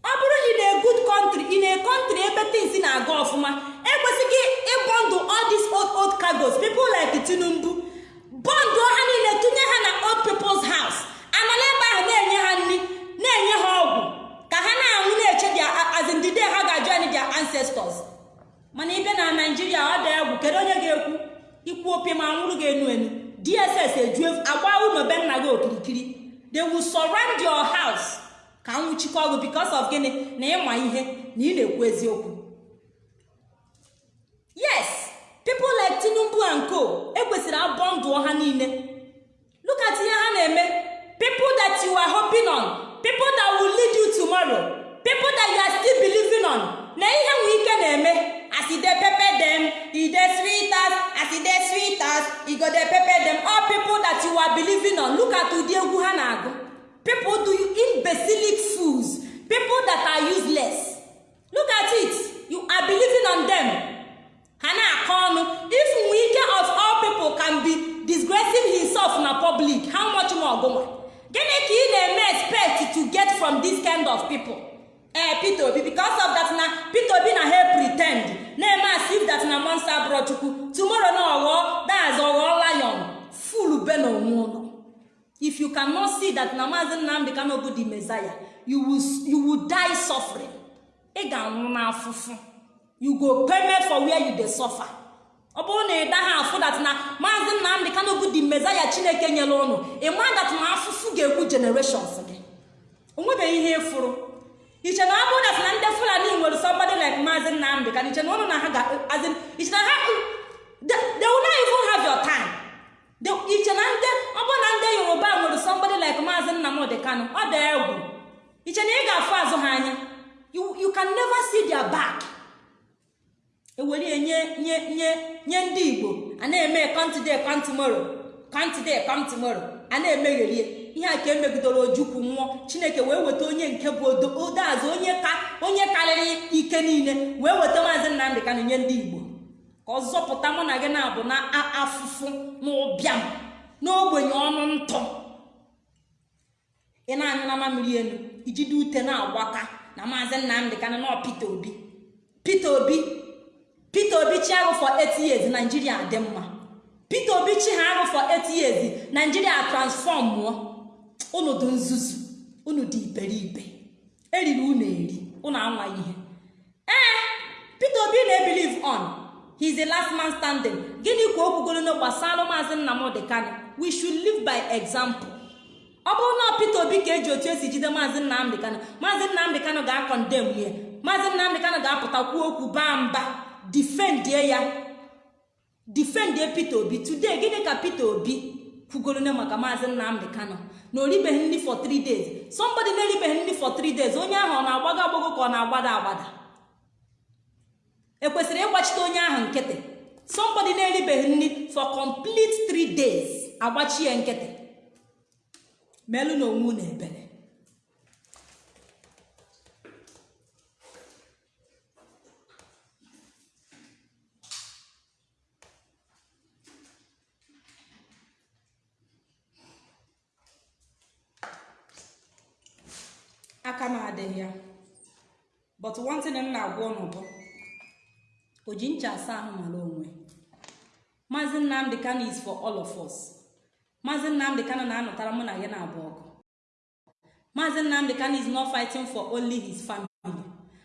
Ọ bụrụ in a good country in a country ebe things na-aga ọfụma ekwesịghị ịbọndụ all these old old cargos people like tinubu bọndụ ha niile tụnye ha na old people's house. Anọla ebe ahụ na-enye ha nri na-enye ha ọgwụ. Ka ha na-anwụ na-eche dia azindide ha ga-ajoin their ancestors. Mana ibe na naijiria ọ dị egwu. Kedu onye ga-ekwu? Ikwu opi ma nwụrụ ga-enu enu dss eju agba ụlọ nna gị okirikiri. They will surround your house. Ka nwụchikọ ọgụ because of gịnị? Na ịma ihe na ị na-ekwu eziokwu. Yes. People like tinubu and co ekwesịrị abọndụọ ha niile. Look at ihe ha na-eme. People that you are hoping on people that will lead you tomorrow people that you are still believing on na ihe nwe ike na-eme. As e dey pepper dem e dey sweet us as e e all people that you are believing on look at ụdị egwu ha na-agụ. People do you imbecilic fools. People that are useless. Look at it. You are believing on them. Na-akọ ọnụ if nwike of all people can be disgracing himself na public how much more gụnwa gịnị ka ị na-eme expect to get from this kind of people? Ee peter obi because of that na peter obi na ha pretend na-eme as if that na monster bụrụ chukwu tomorrow na ọghọ daz ọghọ lion full be na onwe if you cannot see that na maazi nnamdị kano bụ the messiah you will die suffering. Ị ga-anwụ n'afụfụ. You go payment for where you dey suffer. Ọ bụrụ na ị daghị afụ dat na maazi nnamdị kano bụ the messiah chineke nyere ụnụ ịma dat na afụfụ ga-ekwu generations gị. Onwebeghị ihe ịfụrụ iche na ọ bụrụ na ndị fulani nwere somebody like maazi nnamdị ka iche na ụnụ na ha ga azin iche na ha they will not even have your iche na ndị ọ na ndị yoruba nwere somebody like maazi nnamdị kano ọ dị egwu. Iche na ị ga-afụ azụ ha anya you can never see their back. Ewere nye nye nye nye ndị igbo a na-eme kọntide kọntimoro kọntide kọntimoro a na-emegherie ihe a ka emegidere ojukwu mmụọ chineke wee weta onye nke bụ odoazụ onye ka onye karịrị ike niile wee weta maazị nnamdị kanụ nye ndị igbo. Ka ọ zọpụta mụ na gị na-abụ na afụfụ na n'ogbenye ọnụ ntụ ị na-anyụ na mamiri elu ijide ute na-agbaka na maazị nnamdị kanụ nọ peter obi. Peter obi peter obi chi ahụ for 8 years naijiria dị mma. Peter obi chi ha ahụ for 8 years naijiria transform mụọ. Unu nzuzu unu dị iberibe. Eriri unu eri unu anwa ihe. Ee peter obi na-ebelieve on he is the last man standing. Gịnị ka o kwugoro na gbasara maazị nnamdị kanụ we should live by example. Ọ bụrụ na peter obi ka eji otu esi jide maazị nnamdị kanụ maazị nnamdị kanụ ga-akọndem ya. Maazị nnamdị kanụ ga-apụta kwuo okwu baa mba. Difendie ya difendie peter obi. Today gịnị ka peter obi? Kwugoro na maka maazị nnamdị kanụ na oribeghị nri for 3 days. Somebody na-eribeghị nri for 3 days onye ahụ ọ na-agbago agbago ka ọ na-agbada agbada? Ekwesịrị ịgbachite onye ahụ nkịtị? Somebody na-eribeghị nri for complete 3 days ya nkịtị. Melụ na onwe na ebere aka m adịghị ya but one thing m na-agwa ụnụ o ji ncha asa ahụ mara onwe maazị nnamdị kano is for all of us. Maazị nnamdị kano na-anọtara mụ na ya na-abụ ọgụ. Maazị nnamdị kano is not fighting for only his family.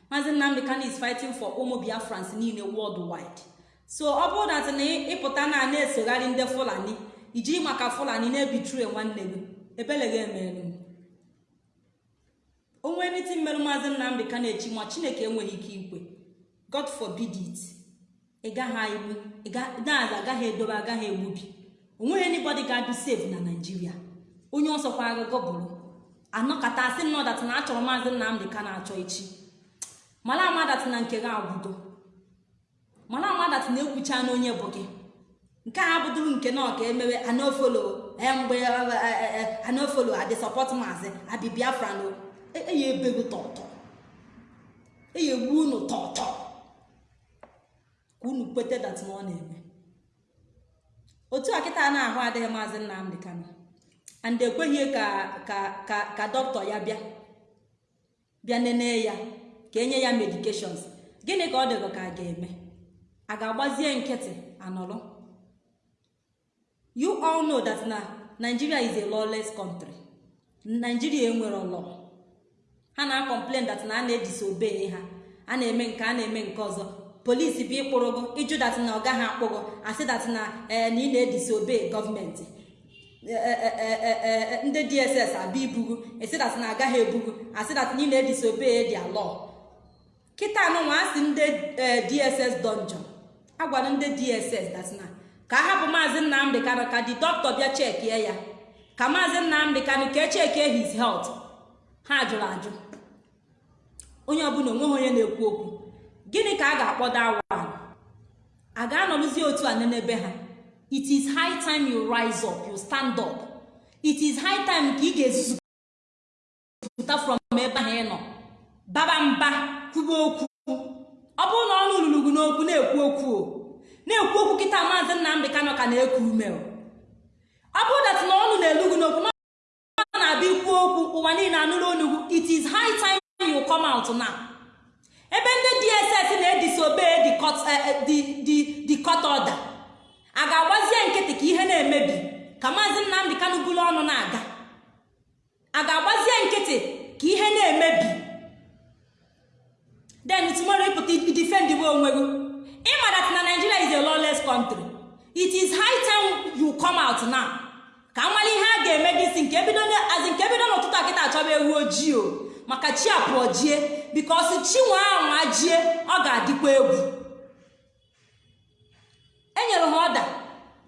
Maazị nnamdị kano is fighting for ụmụ biafrans niile worldwide. So ọ bụrụ dat na ịpụta na na-esogharị ndị fulani ijiri maka fulani na-ebitrie nwanne gị ebeleghị emelu m onwe niti mmerụ maazị nnamdị ka na-echi ma chineke enweghị ike ikwe. God forbid it. Egbu daaz agaghị edobe agaghị egbubi. Onweghị anybody save na naijiria onye ọsọkwa agụgọ bụrụ anọkọta asị nnọdat na achọrọ maazị nnamdị ka na-achọ echi. Mara amadat na nke gị agwụgo mara amadat na ekwucha na onye bụ gị. Nke a bụdụrụ nke na ọka emewe anofolo mgbe anofolo adị sọpọt maazị abi biafra no. Eyi ebegu tọtọ. Eyi egbu unu tọtọ. Ka unu kwete dat na ọ na-eme. Otu a kịta na-ahụ adịghị maazị nnamdị kano and ekweghị ka ka ka ya bịa bịa nene ya ka enye ya medications. Gịnị ka ọ dịrị ka a ga-eme? A ga-agbazie nkịtị anọrọ? You all know that na nigeria is a lawless country. Nigeria enwere law. Ha na-complain that na a na-edisobey ha. A na-eme nke a na-eme nke ọzọ. Polisi bụ ịkpụrụgo ịjụ dat na ọ gaghị akpụgo asị dat na ee na ị na-edisobey gọọmenti ndị dss abịa ibugu esi dat na agaghị ebugu asị dat na ị na-edisobey dia law. Kịta anụnwa asị ndị dss donjon agwara ndị dss dat na ka hapụ maazị nnamdị ka di dọkịta bịa chekie ya. Ka maazị nnamdị kanụ ka echekie his health. Ha jụrụ ajụ. Onye ọbụla o nweghị onye na-ekwu okwu. Gịnị ka a ga-akpọdo awa a? Ga-anọrụzi otu a nenebe ha? It is high time you rise up you stand up. It is high time ka ị ga-ezuzupụta from ebe ahụ ị nọ. Baba mba kwuba okwu. Ọ bụrụ na ọnụ lụrụ gị n'okwu na-ekwu okwu na-ekwu okwu kịta maazị nnamdị kanọ ka na-eku ume ọ bụrụ dat na ọnụ na-elu gị n'okwu na na-abịa ikwu okwu ụwa niile anụrụ onugwu it is high time you come out now. Ebe ndị dss na-edisobey the court order. A ga-agbazie nkịtị ka ihe na-emebi ka maazị nnamdị kanụ bulu ọnụ na-aga. A ga-agbazie nkịtị ka ihe na-emebi. Then tomorrow ịpụta defend we onwe gị. Ịma that na nigeria is a lawless country. It is high time you come out now. Ka nwale ihe a ga-eme bido azi nke bido n'ụtụtụ akịta achọba ewu ojii o. maka chi apụọ jie bikos chi nwe anwa jie ọ ga-adịkwa egwu. Enyere ha ọda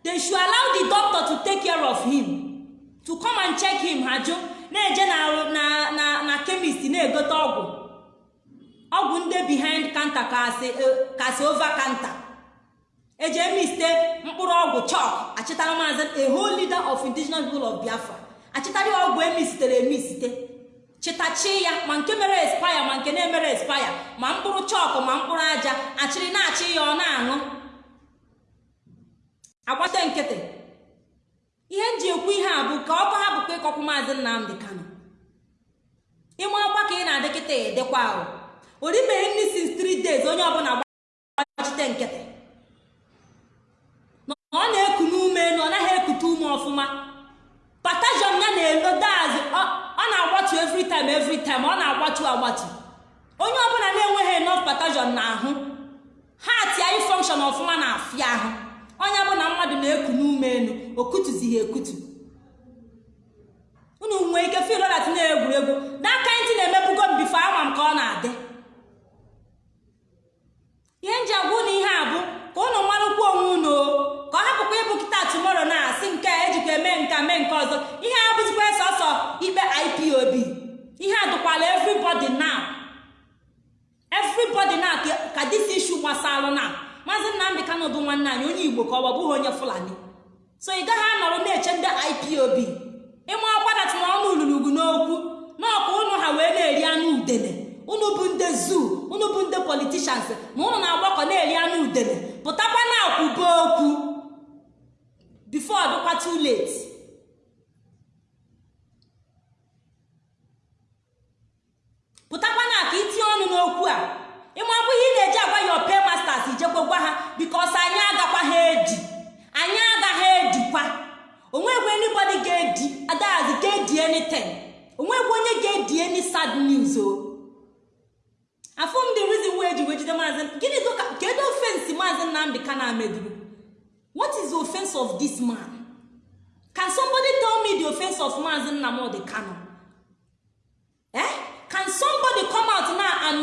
they should allow the doctor to take care of him to come and check him ha jụ na-eje na na na chemist na-egote ọgwụ. Ọgwụ ndị behind counter kasị over counter. Eji emiste mkpụrụ ọgwụ chọk achịtara maazị a whole leader of indigenous people of biafra. Achịtara ọgwụ emisitere emisite chịtachi ya ma nke mere espaya ma nke na-emere espaya ma mkpụrụ chọk ma mkpụrụ aja achịrị na-achị ya ọ na-aṅụ. Agbata nkịtị. Ihe m ji ekwu ihe a bụ ka ọkọ ha bụkwa ịkọkwu maazị nnamdị kano ịma ọkwa ka ị na-adị kịta edekwa ahụ. Oribeghị nri since three days onye ọbụla gbachite nkịtị. Na ọ na-eku n'ume elu ọ naghị ekute ume ọfụma. Patajon ya na-elo daazị ọ na-agbatu every time ọ na-agbatu agbatu. Onye ọbụla na-enweghị enough patajon na ahụ ha tia ifọnkshọn ọfụma na afịa ahụ. Onye bụ na mmadụ na-eku n'ume elu okutuzighị ekutu. Unu nwee ike filodat na-egwuregwu n'aka ntị na-emebugo m bifo ama m ka ọ na-adị. Ihe nji agwa na ihe a bụ ka ụnụ marụkwa onwe unu kịta tumoro na asị nke ejikwa eme nka mee nke ọzọ. Ihe a bụzikwa sọsọ ikpe ipob ihe a dụkwala everybody now everybody now ka dis issue gbasalụ na. Maazị nnamdị kanụ bụ nwanne anyị onye igbo ka ọ bụghị onye fulani. So ị gaghị anọrọ na-eche ndị ipob ịma ọgbadat na ọnụ ulurugu n'okwu n'ọkwa ụnụ ha wee na-eri anụ udele. Unu bụ ndị zuu unu bụ ndị politishans ma unu na-agbakọ na-eri anụ udele. Pụtakwa na akwụba okwu. before dịkwa too late. Pụtakwana ka itinye ọnụ n'okwu a. Ịmabụ ihe ị na-eji agwa ya ope masters ijekwa gwa ha? Bikos anyị agakwa ha eji anyị agaghị ejikwa onwegwe anybody ga-eji adahazi ga-eji anything. Onwegwe onye ga-eji any sad news o. Afụ m dị reason wee ji wee jide maazị gịnị kedu ofensi maazị nnamdị ka na-ameduru what is the offense of this man? Can somebody tell me the offense of maazị nnamdị kano eh? Can somebody come out now and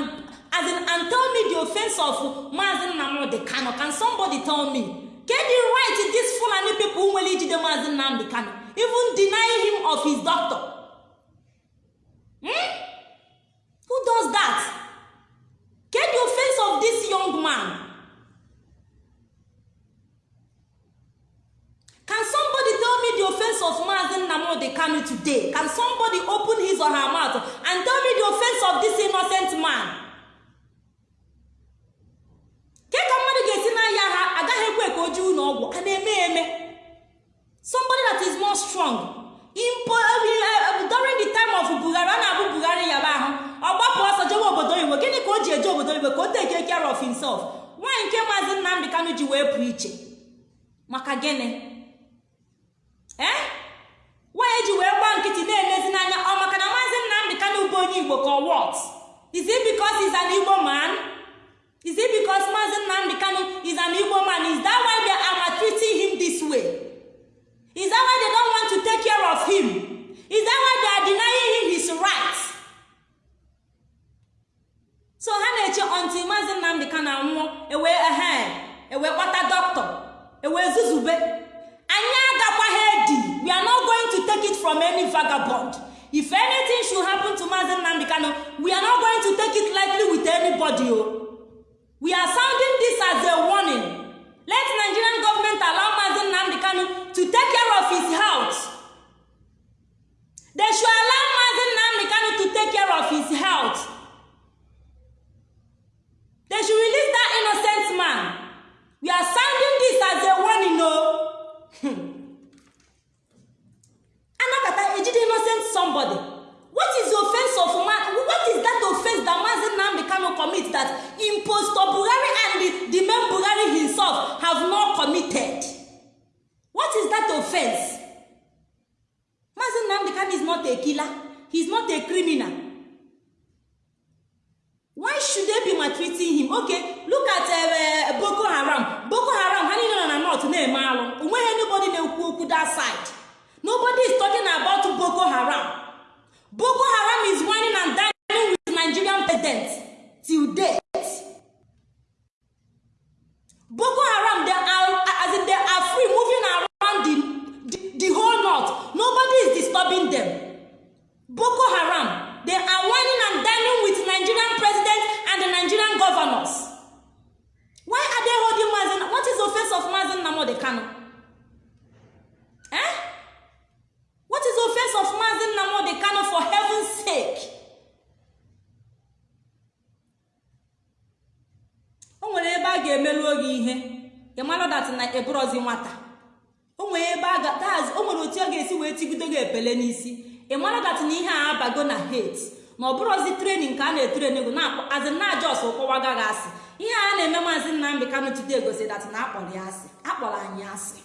as in and tell me the offense of maazị nnamdị kano can somebody tell me? The right these fulani people nwere ijide maazị nnamdị kano even deny him of his doctor? Hmm? who does that? The offense of this young man can somebody tell me the offense of maazị nnamdị kano today? Can somebody open his or her mouth and tell me the offense of this innocent man? Ke ka mmadụ ga-esi n'ahịa ha agaghị ekwe ka o ji ụlọ ọgwụ. A na-eme eme. Somebody that is more strong. Impo, during the time of buhari a na-abụ buhari yaba ahụ ọ gbapụ ọsọ jewe obodo oyibo. Gịnị ka o ji eje obodo oyibo? Ka o take care of himself. Nwaanyị nke maazị nnamdị kanụ ji wee pụ iche. Maka gịnị? Nwaanyị ji wee gbaa nkịtị na-elezi n'anya ọ maka na maazị nnamdị kanụ bụ onye igbo ka what? Is it because an igbo man? Is it maazị nnamdị kanụ is an igbo man? Is that why they are maltreating him this way? Is that why they don't want to take care of him? Is that why they are denying him his rights? So ha na-eche until maazị nnamdị kanụ anwụọ ewee ehe ewee kpata dọkịta ewee zuzube. Anyị agakwaghị edi we are not going to take it from any vagabond. If anything should happen to maazị nnamdị kanụ we are not going to take it lightly with anybody o we are sounding this as a warning. Let nigerian government allow maazị nnamdị kanụ to take care of his health they should allow maazị nnamdị kanụ to take care of his health they should release that innocent man. We are sounding this as a warning o anakata ejide innocent somebody. What is the offense of man? What is that offense that maazị nnamdị kano commit that impostor buhari and the, the man buhari himself have not committed? What is that offense? Maazị nnamdị kano is not a killer. He is not a criminal. Why should they be maltreating him? Okay look at uh, boko haram. Boko haram ha niile na north na-eme alụ o nweghị anybody na-ekwu okwu that side. Nobody is talking about boko haram. Boko haram is whining and dining with nigerian president till date. Boko haram they are as in they are free moving around the, the, the whole north. Nobody is disturbing them. Boko haram they are whining and dining with nigerian president and the nigerian governors. Why are they holding mazin what is the offense of mazin namode kano eh? Is offense of mazin namode kano for heaven's sake. O nwere ebe a ga-emeruo gị ihe. Ịmalụ dat na eburozi nwata. O nwere ebe a ga o nwere otu ọ ga-esi wee tigido gị epele n'isi. Ịmalụ dat na ihe a abago na hate. Na ọ bụrụzi trenin ka a na-etreni na-azị na ajọs ụkọwa gaghị asị. Ihe a na-eme maazị nnamdị kanụ tude gosi dat na akpọrọ ya asị. Akpọrọ anyị asị.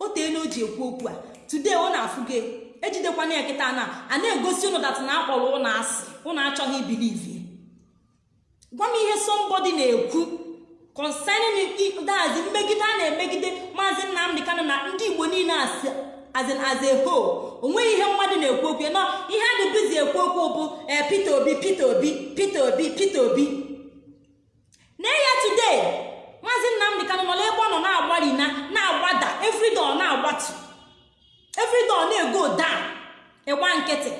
O teela o ji ekwu okwu a. tude ọ na-afụ ejidekwana ya kịta na a na-egosi ụnụ dat na akpọrọ ụnụ asị. Ụnụ achọghị ibilivi gwa m ihe sombodi na-ekwu concerning dazi mmegide a na-emegide maazị nnamdị kanụ na ndị igbo niile asị azin as a o nweghị ihe mmadụ na-ekwu okwu nọ ihe a dịbizi ekwu okwu bụ ee peter obi peter obi peter obi peter obi. Na ya today. Maazị nnamdị kanụ nọ ebe ọ nọ na-agbari na na-agbada. Everyday ọ na-agbatu. Everyday ọ na-ego down. Ịgba nkịtị.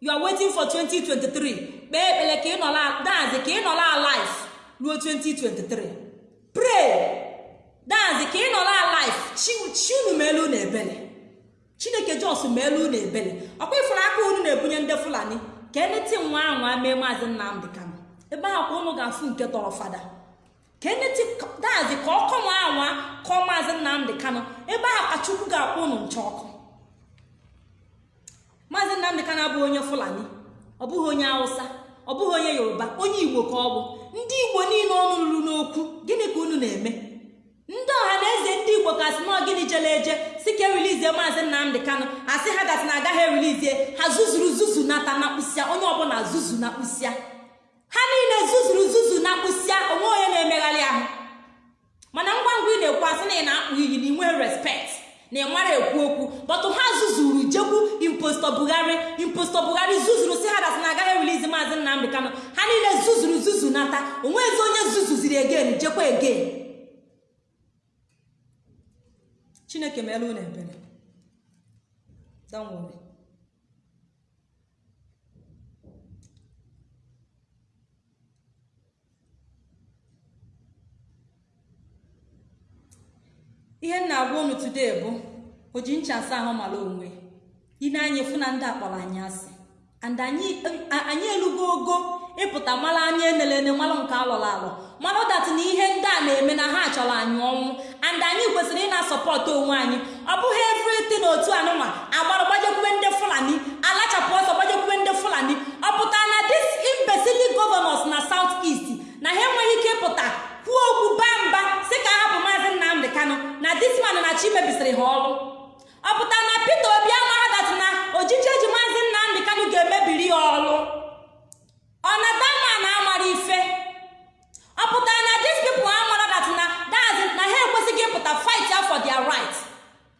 You are waiting for 2023 kpee ekpere ka ị nọla dazi ka ị nọla alive ruo 2023 pray. Dazi ka ị nọla alive chi unu ma na ebele. Chineke jos ma elu na ebele ọkwa ifuru aka unu na-ebunye ndị fulani. Ka eneti nwa anwa mee maazị nnamdị kanụ ebe ahụ ka unu ga-afụ nke tọrọ fada ka eneti dazi ka ọkọ nwa anwa kọọ maazị nnamdị kanụ ebe ahụ ka chukwu ga-akpọ unu nche ọkụ maazị nnamdị kanụ abụghị onye fulani ọ bụghị onye hausa ọ bụghị onye yoruba onye igbo ka ọ bụ. Ndị igbo niile ọnụ ruru n'okwu gịnị ka unu na-eme? Ndị ọha na eze ndị igbo ka sị nọ gịnị jele eje si ka erilizie maazị nnamdị kanụ asị ha gasị na agaghị erilizie ha zuzuru zuzu nata na kpụsịa onye ọbụla zuzu na kpụsịa. Ha niile zuzuru zuzu na kpụsịa onwe onye na-emegharị ahụ. Mana ngwa ngwa ị na-ekwu asị na ị na-akpụ iyi na inwe respekt na ị mara ekwu okwu bọtụ ha zuzuru jekwu imposto bugharị imposto bugharị zuzuru si ha na agaghị erilizi maazị nnamdị kanụ ha niile zuzuru zuzu nata onwezi onye zuzuziri egen jekwa egen chineke meela unu ebere. Don't worry ihe m na-agwa unu today bụ o ji ncha asa ahụ mara onwe. Ị na-anya efu na ndị akpọrọ anyị asị. Anyị anyị elugo ogo ịpụta mara anya enelene mara nke alọrọ alọ. Mara dat na ihe ndị a na-eme na ha chọrọ anyị ọnwụ. And anyị kwesịrị ị na-asọpọtụ onwe anyị. Ọ bụghị everything otu anụnwa agbara gbajekwube ndị fulani alachapụ ọsọ gbajekwube ndị fulani. Ọ pụtara na dis imbecile governors na south east na ha enweghị ike ịpụta kwuo okwu baa mba si ka hapụ kanụ na disman na chi mebisiri ha ọrụ ọ pụtara na peter obi amara dat na ojiji eji maazị nnamdị kanụ ga-emebiri ya ọrụ ọ na dama na amara ife? Ọ pụtara na dis people amara dat na daz na ha ekwesịghị ịpụta fight for their right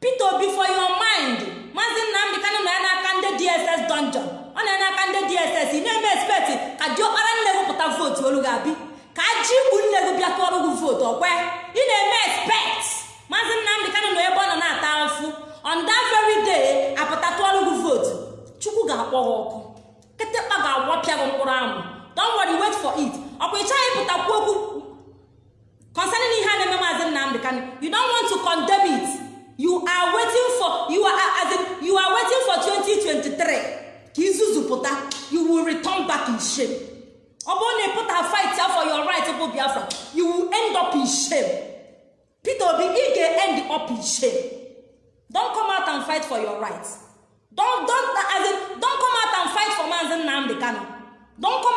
peter obi for your mind maazị nnamdị kanụ na ya n'aka ndị dss dungeon. Ọ na ya n'aka ndị dss ị na-eme expect ka diọkpara nne wepụta vootu olu ga-abi ka ji ikpu nne gị bịa tụọrọ gị vootu ọkwe ị na-eme expect. Maazị nnamdị kanụ nọ ebe ọ nọ na-ata afụ on that very day apụta tụọrọ gị vootu chukwu ga-akpọ gị ọkụ. Kịtịkpa ga-agwọpịa gị mkpụrụ amụ. Don't worry wait for it. Ọkwa ị chọghị ịpụta okwu? Concerning ihe a na-eme maazị nnamdị kanụ you don't want to condemn it. You are waiting for you are as in, you are waiting for 2023 ka izuzu pụta you will return back in shame. Ọ bụrụ na ị pụta fight for your right bụ biafra. You will end up in shame. Peter obi ị ga-end up in shame. Don't come out and fight for your right. Don't don't as in don't come out and fight for maazị nnamdị kano don't come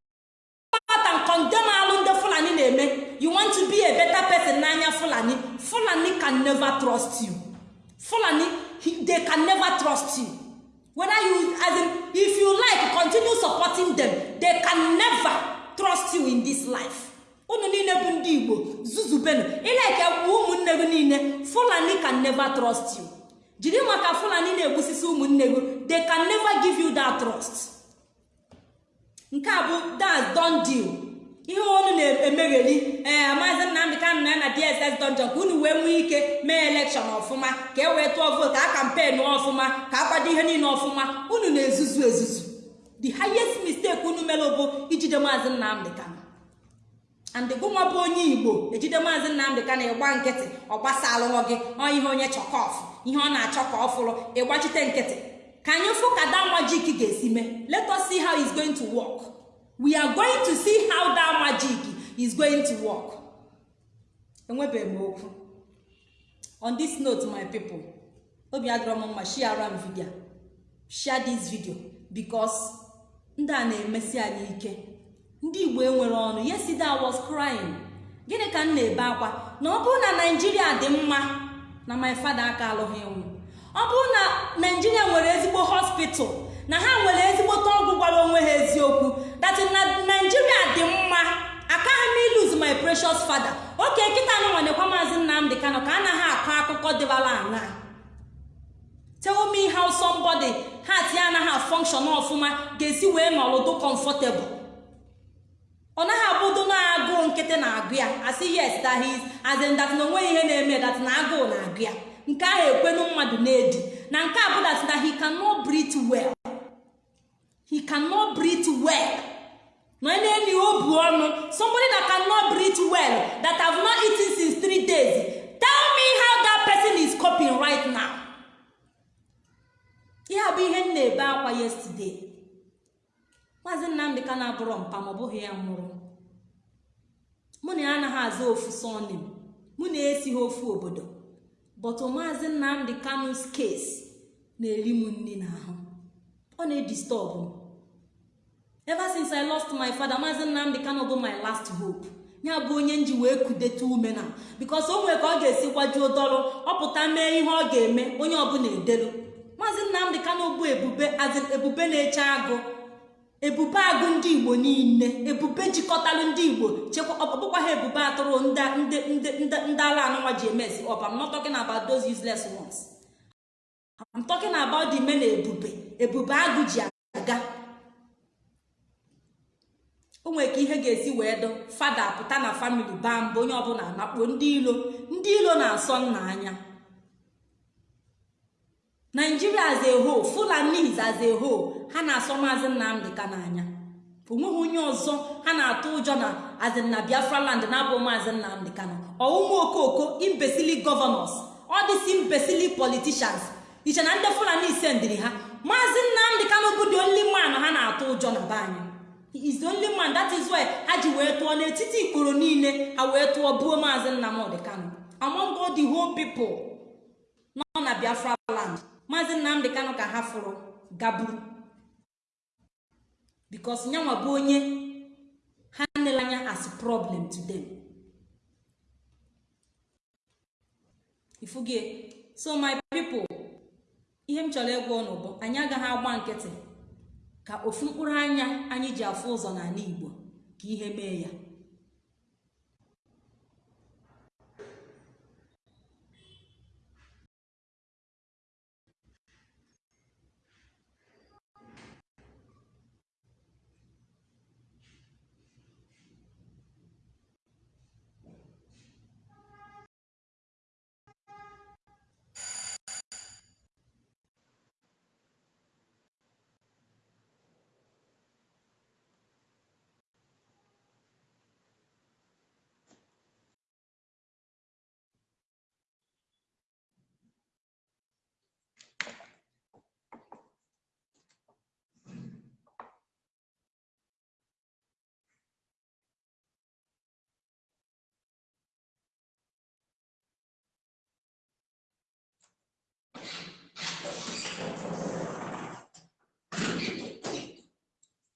out and condemn alụ fulani na-eme you want to be a better person n'anya fulani. Fulani can never trust you. Fulani they can never trust you. Whether you as in if you like continue supporting them they can never trust you in this life. Unu niile bụ ndị igbo zuzubenu. Ileke bụ ụmụnne gị niile fulani can never trust you. Jiri maka fulani na-egbusisi ụmụnne gị they can never give you that trust. Nke a bụ that don deal. Ihe unu na-emegheri ee maazị nnamdị kanụ na na dss dungeon ka unu wee nwee ike mee elekshọn ọfụma ka e wee tụọ vootu ka kampenu ọfụma ka akwado ihe niile ọfụma. Unu na-ezuzu ezuzu. The highest mistake unu mere bụ ijide maazị nnamdị kanụ and gụnwa bụ onye igbo ejide maazị nnamdị kanụ ịgba nkịtị ọ gbasa alụghọ gị ihe onye chọkọf ihe ọ na-achọ ka ọ fụrụ ịgbachite nkịtị. Ka anyị fụ ka that magic ga-esi mee. Let us see how it's going to work. We are going to see how that magic is going to work. Enwebeghị m okwu. On this note my people obi adịrọ m mma share m video. Share this video because ndị a na-emesi anyị ike. Ndị igbo enwere ọnụ. Yesterday I was crying gịnị ka m na-ebe akwa? Na ọ bụrụ na naijiria dị mma na my father aka alụghị nwụ ọ bụrụ na naijiria nwere ezigbo hospital na ha nwere ezigbote ọgwụ gwara onwe ha eziokwu that na naijiria dị mma akaghị m iluz my precious father. Oke kịta na nwanekwa maazị nnamdị kano ka anaghị akọ akụkọ dịbara aṅa tell me how somebody heart ya anaghị function ọfụma ga-esi wee nọrụdụ comfortable. Ọ naghị abụdo na agụụ nkịtị na-agụ ya. Asị yes that is as in ihe na-eme that na agụụ na-agụ ya. Nke ahụ ekwenu mmadụ na-edi. Na nke a bụ he cannot breathe well. He cannot breathe well. Na na-eni obu ọnụ. Somebody that cannot breathe well that have not eaten since three days. Tell me how that person is coping right now. Ihe a ihe m na-ebe akwa yesterday. Maazị nnamdị ka na-abụrọ mpa ma ọ bụghị ya nwụrụ. Mụ na ya anaghị aza ofu sọnim mụ na-esi ha ofu obodo. Bọtụ maazị nnamdị kanus kes na-eri m nri n'ahụ. Ọ na-edistọbụ m. Ever since i lost my father maazị nnamdị kano bụ my last hope. Ya bụ onye nji wee kudete ume na. Bikos o nwere ka ọ ga-esi gwajuo dọrụ ọpụta mee ihe ọ ga-eme onye ọbụla edelu maazị nnamdị kano bụ ebube azin ebube na-eche agụ. Ebube agụ ndị igbo niile ebube jikọtalụ ndị igbo chekwa ọbụkwa ha ebube atụrụ ndị ndị ala anụnwa ji emesi ọba I'm not talking about those useless ones. I'm talking about the men ebube. Ebube agụ ji aga. O nwere ka ihe ga-esi wee dụ fada pụta na famili baa mba onye ọbụla nakpuo ndị ilo ndị ilo na-asọ nna anya. Naijiria as a whole fulanis as a whole ha na-asọ maazị nnamdị ka n'anya o nweghị onye ọzọ ha na-atụ ụjọ na azin na biafra land na-abụ maazị nnamdị kano ọwụmụ okoko imbesili gọvanọs ọ dịsi imbesili politishans iche na ndị fulani sendiri ha? Maazị nnamdị kano bụ the only man ha na-atụ ụjọ na be anyị. Is only man that is why ha ji wee tụọ n'etiti ikporo niile ha wee tụọ buo maazị nnamdị kano among all the whole people nọ na biafra land. Maazị nnamdị kano ka ha fụrụ gaburu. Bikos nyanwa bụ onye ha nele anya as problem to them. Ifugie so my people ihe m chọrọ ịgwa bụ anyị agaghị agba nkịtị ka ofu mkpụrụ anya anyị ji afụ ụzọ n'ala igbo ka ihe mee ya.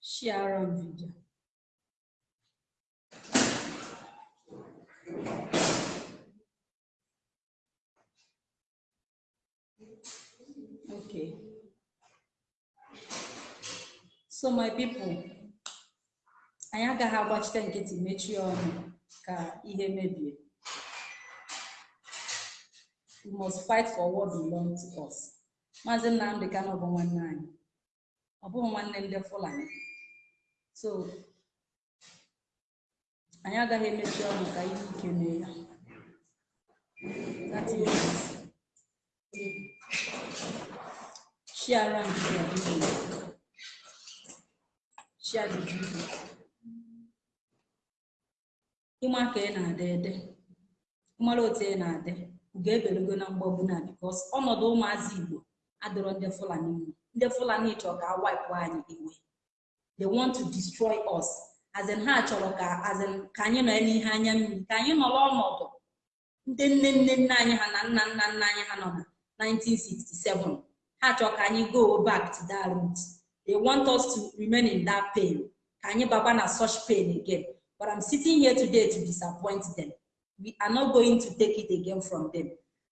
Share on video okay. So my people anyị agaghị agbachite nkịtị mechie ọnụ ka ihe mebie. We must fight for what belongs to us maazị nnamdị kano bụ nwanne anyị. Ọ bụghị nwanne ndị fulani. So anyị agaghị emechi ọnụ ka ihe ike mee ya. The video ịma ka ị na-ade ede. Ịmara otu ị na-ade ga-ebelego na mgbagbu na bikos ọnọdụ ụmụazị igbo adịrọ ndị fulani. Ndị fulani chọrọ ka awipụ anyị iwe. They want to destroy us. As in ha chọrọ ka as in ka anyị nọ n'ihe anya mmiri ka anyị nọrọ ọnọdụ ndị nne nne nne anyị ha na nna nna nna anyị ha nọ na 1967 ha chọrọ ka anyị go back to that route they want us to remain in that pain. Ka anyị baba na such pain again. But i'm sitting here today to disappoint them. We are not going to take it again from them.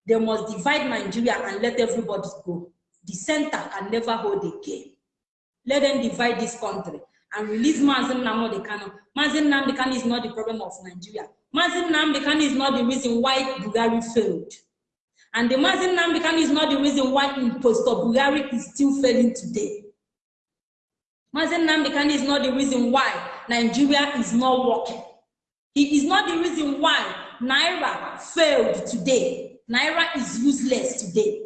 They must divide nigeria and let everybody go the center can never hold again. Let them divide this country and release Mazin Nnamdi Kanu. Mazin Nnamdi Kanu is not the problem of Nigeria. Mazin Nnamdi Kanu is not the reason why Bulgari failed. And the Mazin Nnamdi Kanu is not the reason why impostor Bulgari is still failing today. Mazin Nnamdi Kanu is not the reason why Nigeria is not working. He is not the reason why Naira failed today. Naira is useless today.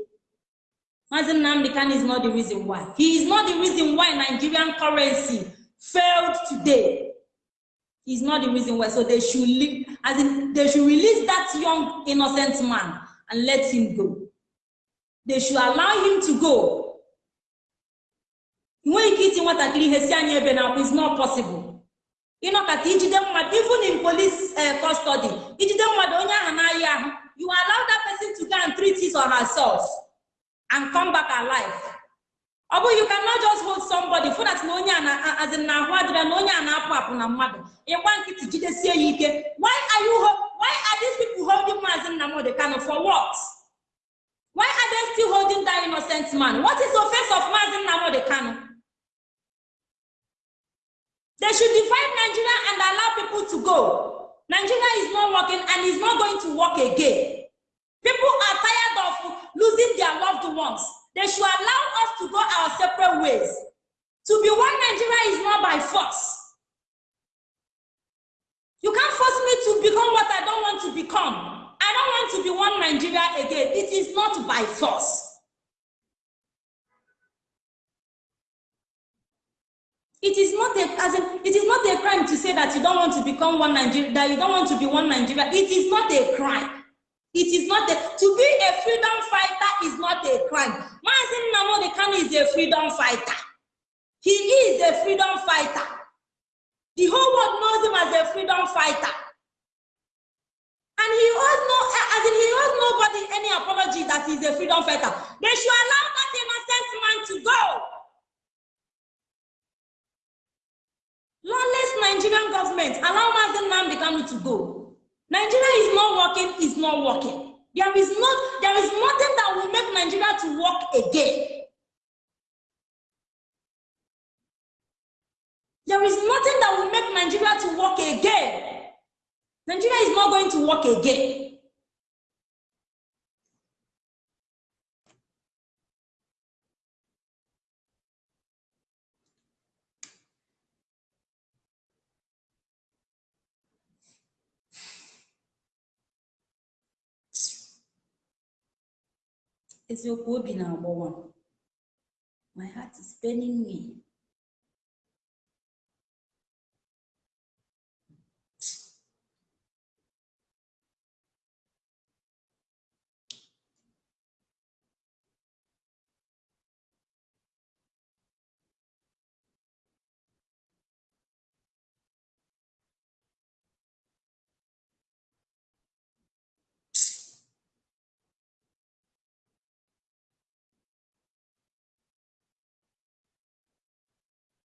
Mazin Nnamdi Kanu is not the reason why. He is not the reason why Nigerian currency failed today. He's not the reason why. So they should leave, as in, they should release that young innocent man and let him go. They should allow him to go. Nwatakịrị ihe si anya ebe na it's not possible. ịnọkọta ijide mmadụ even in police uh, custody ijide mmadụ onye ahụ you allow that person to go and treat his or herself and come back alive. Ọ bụ you cannot just hold somebody for that na onye as in na ahụ adịrị na onye a na-apụ apụ na mmadụ. Ịgba nkịtị jidesie ya ike. Why are you why are these people holding Mazi Nnamdi Kanu for what? Why are they still holding that innocent man? What is the offense of Mazi Nnamdi Kanu? They should divide Nigeria and allow people to go. Nigeria is not working and is not going to work again. Losing their loved ones they should allow us to go our separate ways. To be one Nigeria is not by force. You can't force me to become what I don't want to become. I don't want to be one Nigeria again. It is not by force. It is not a as in, it is not a crime to say that you don't want to become one Nigeria, that you don't want to be one Nigeria. It is not a crime. It is not a, to be a freedom fighter is not a crime. Mazi Nnamdi Kanu is a freedom fighter. He is a freedom fighter. The whole world knows him as a freedom fighter. And he owes no, as in he owes nobody any apology that he's a freedom fighter. They should allow that innocent man to go. Lawless Nigerian government allow Mazi Nnamdi Kanu to go. Nigeria is not working, is not working. There is not, there is nothing that will make Nigeria to work again. There is nothing that will make Nigeria to work again. Nigeria is not going to work again. Eziokwu obi na-agbawa my heart is paining me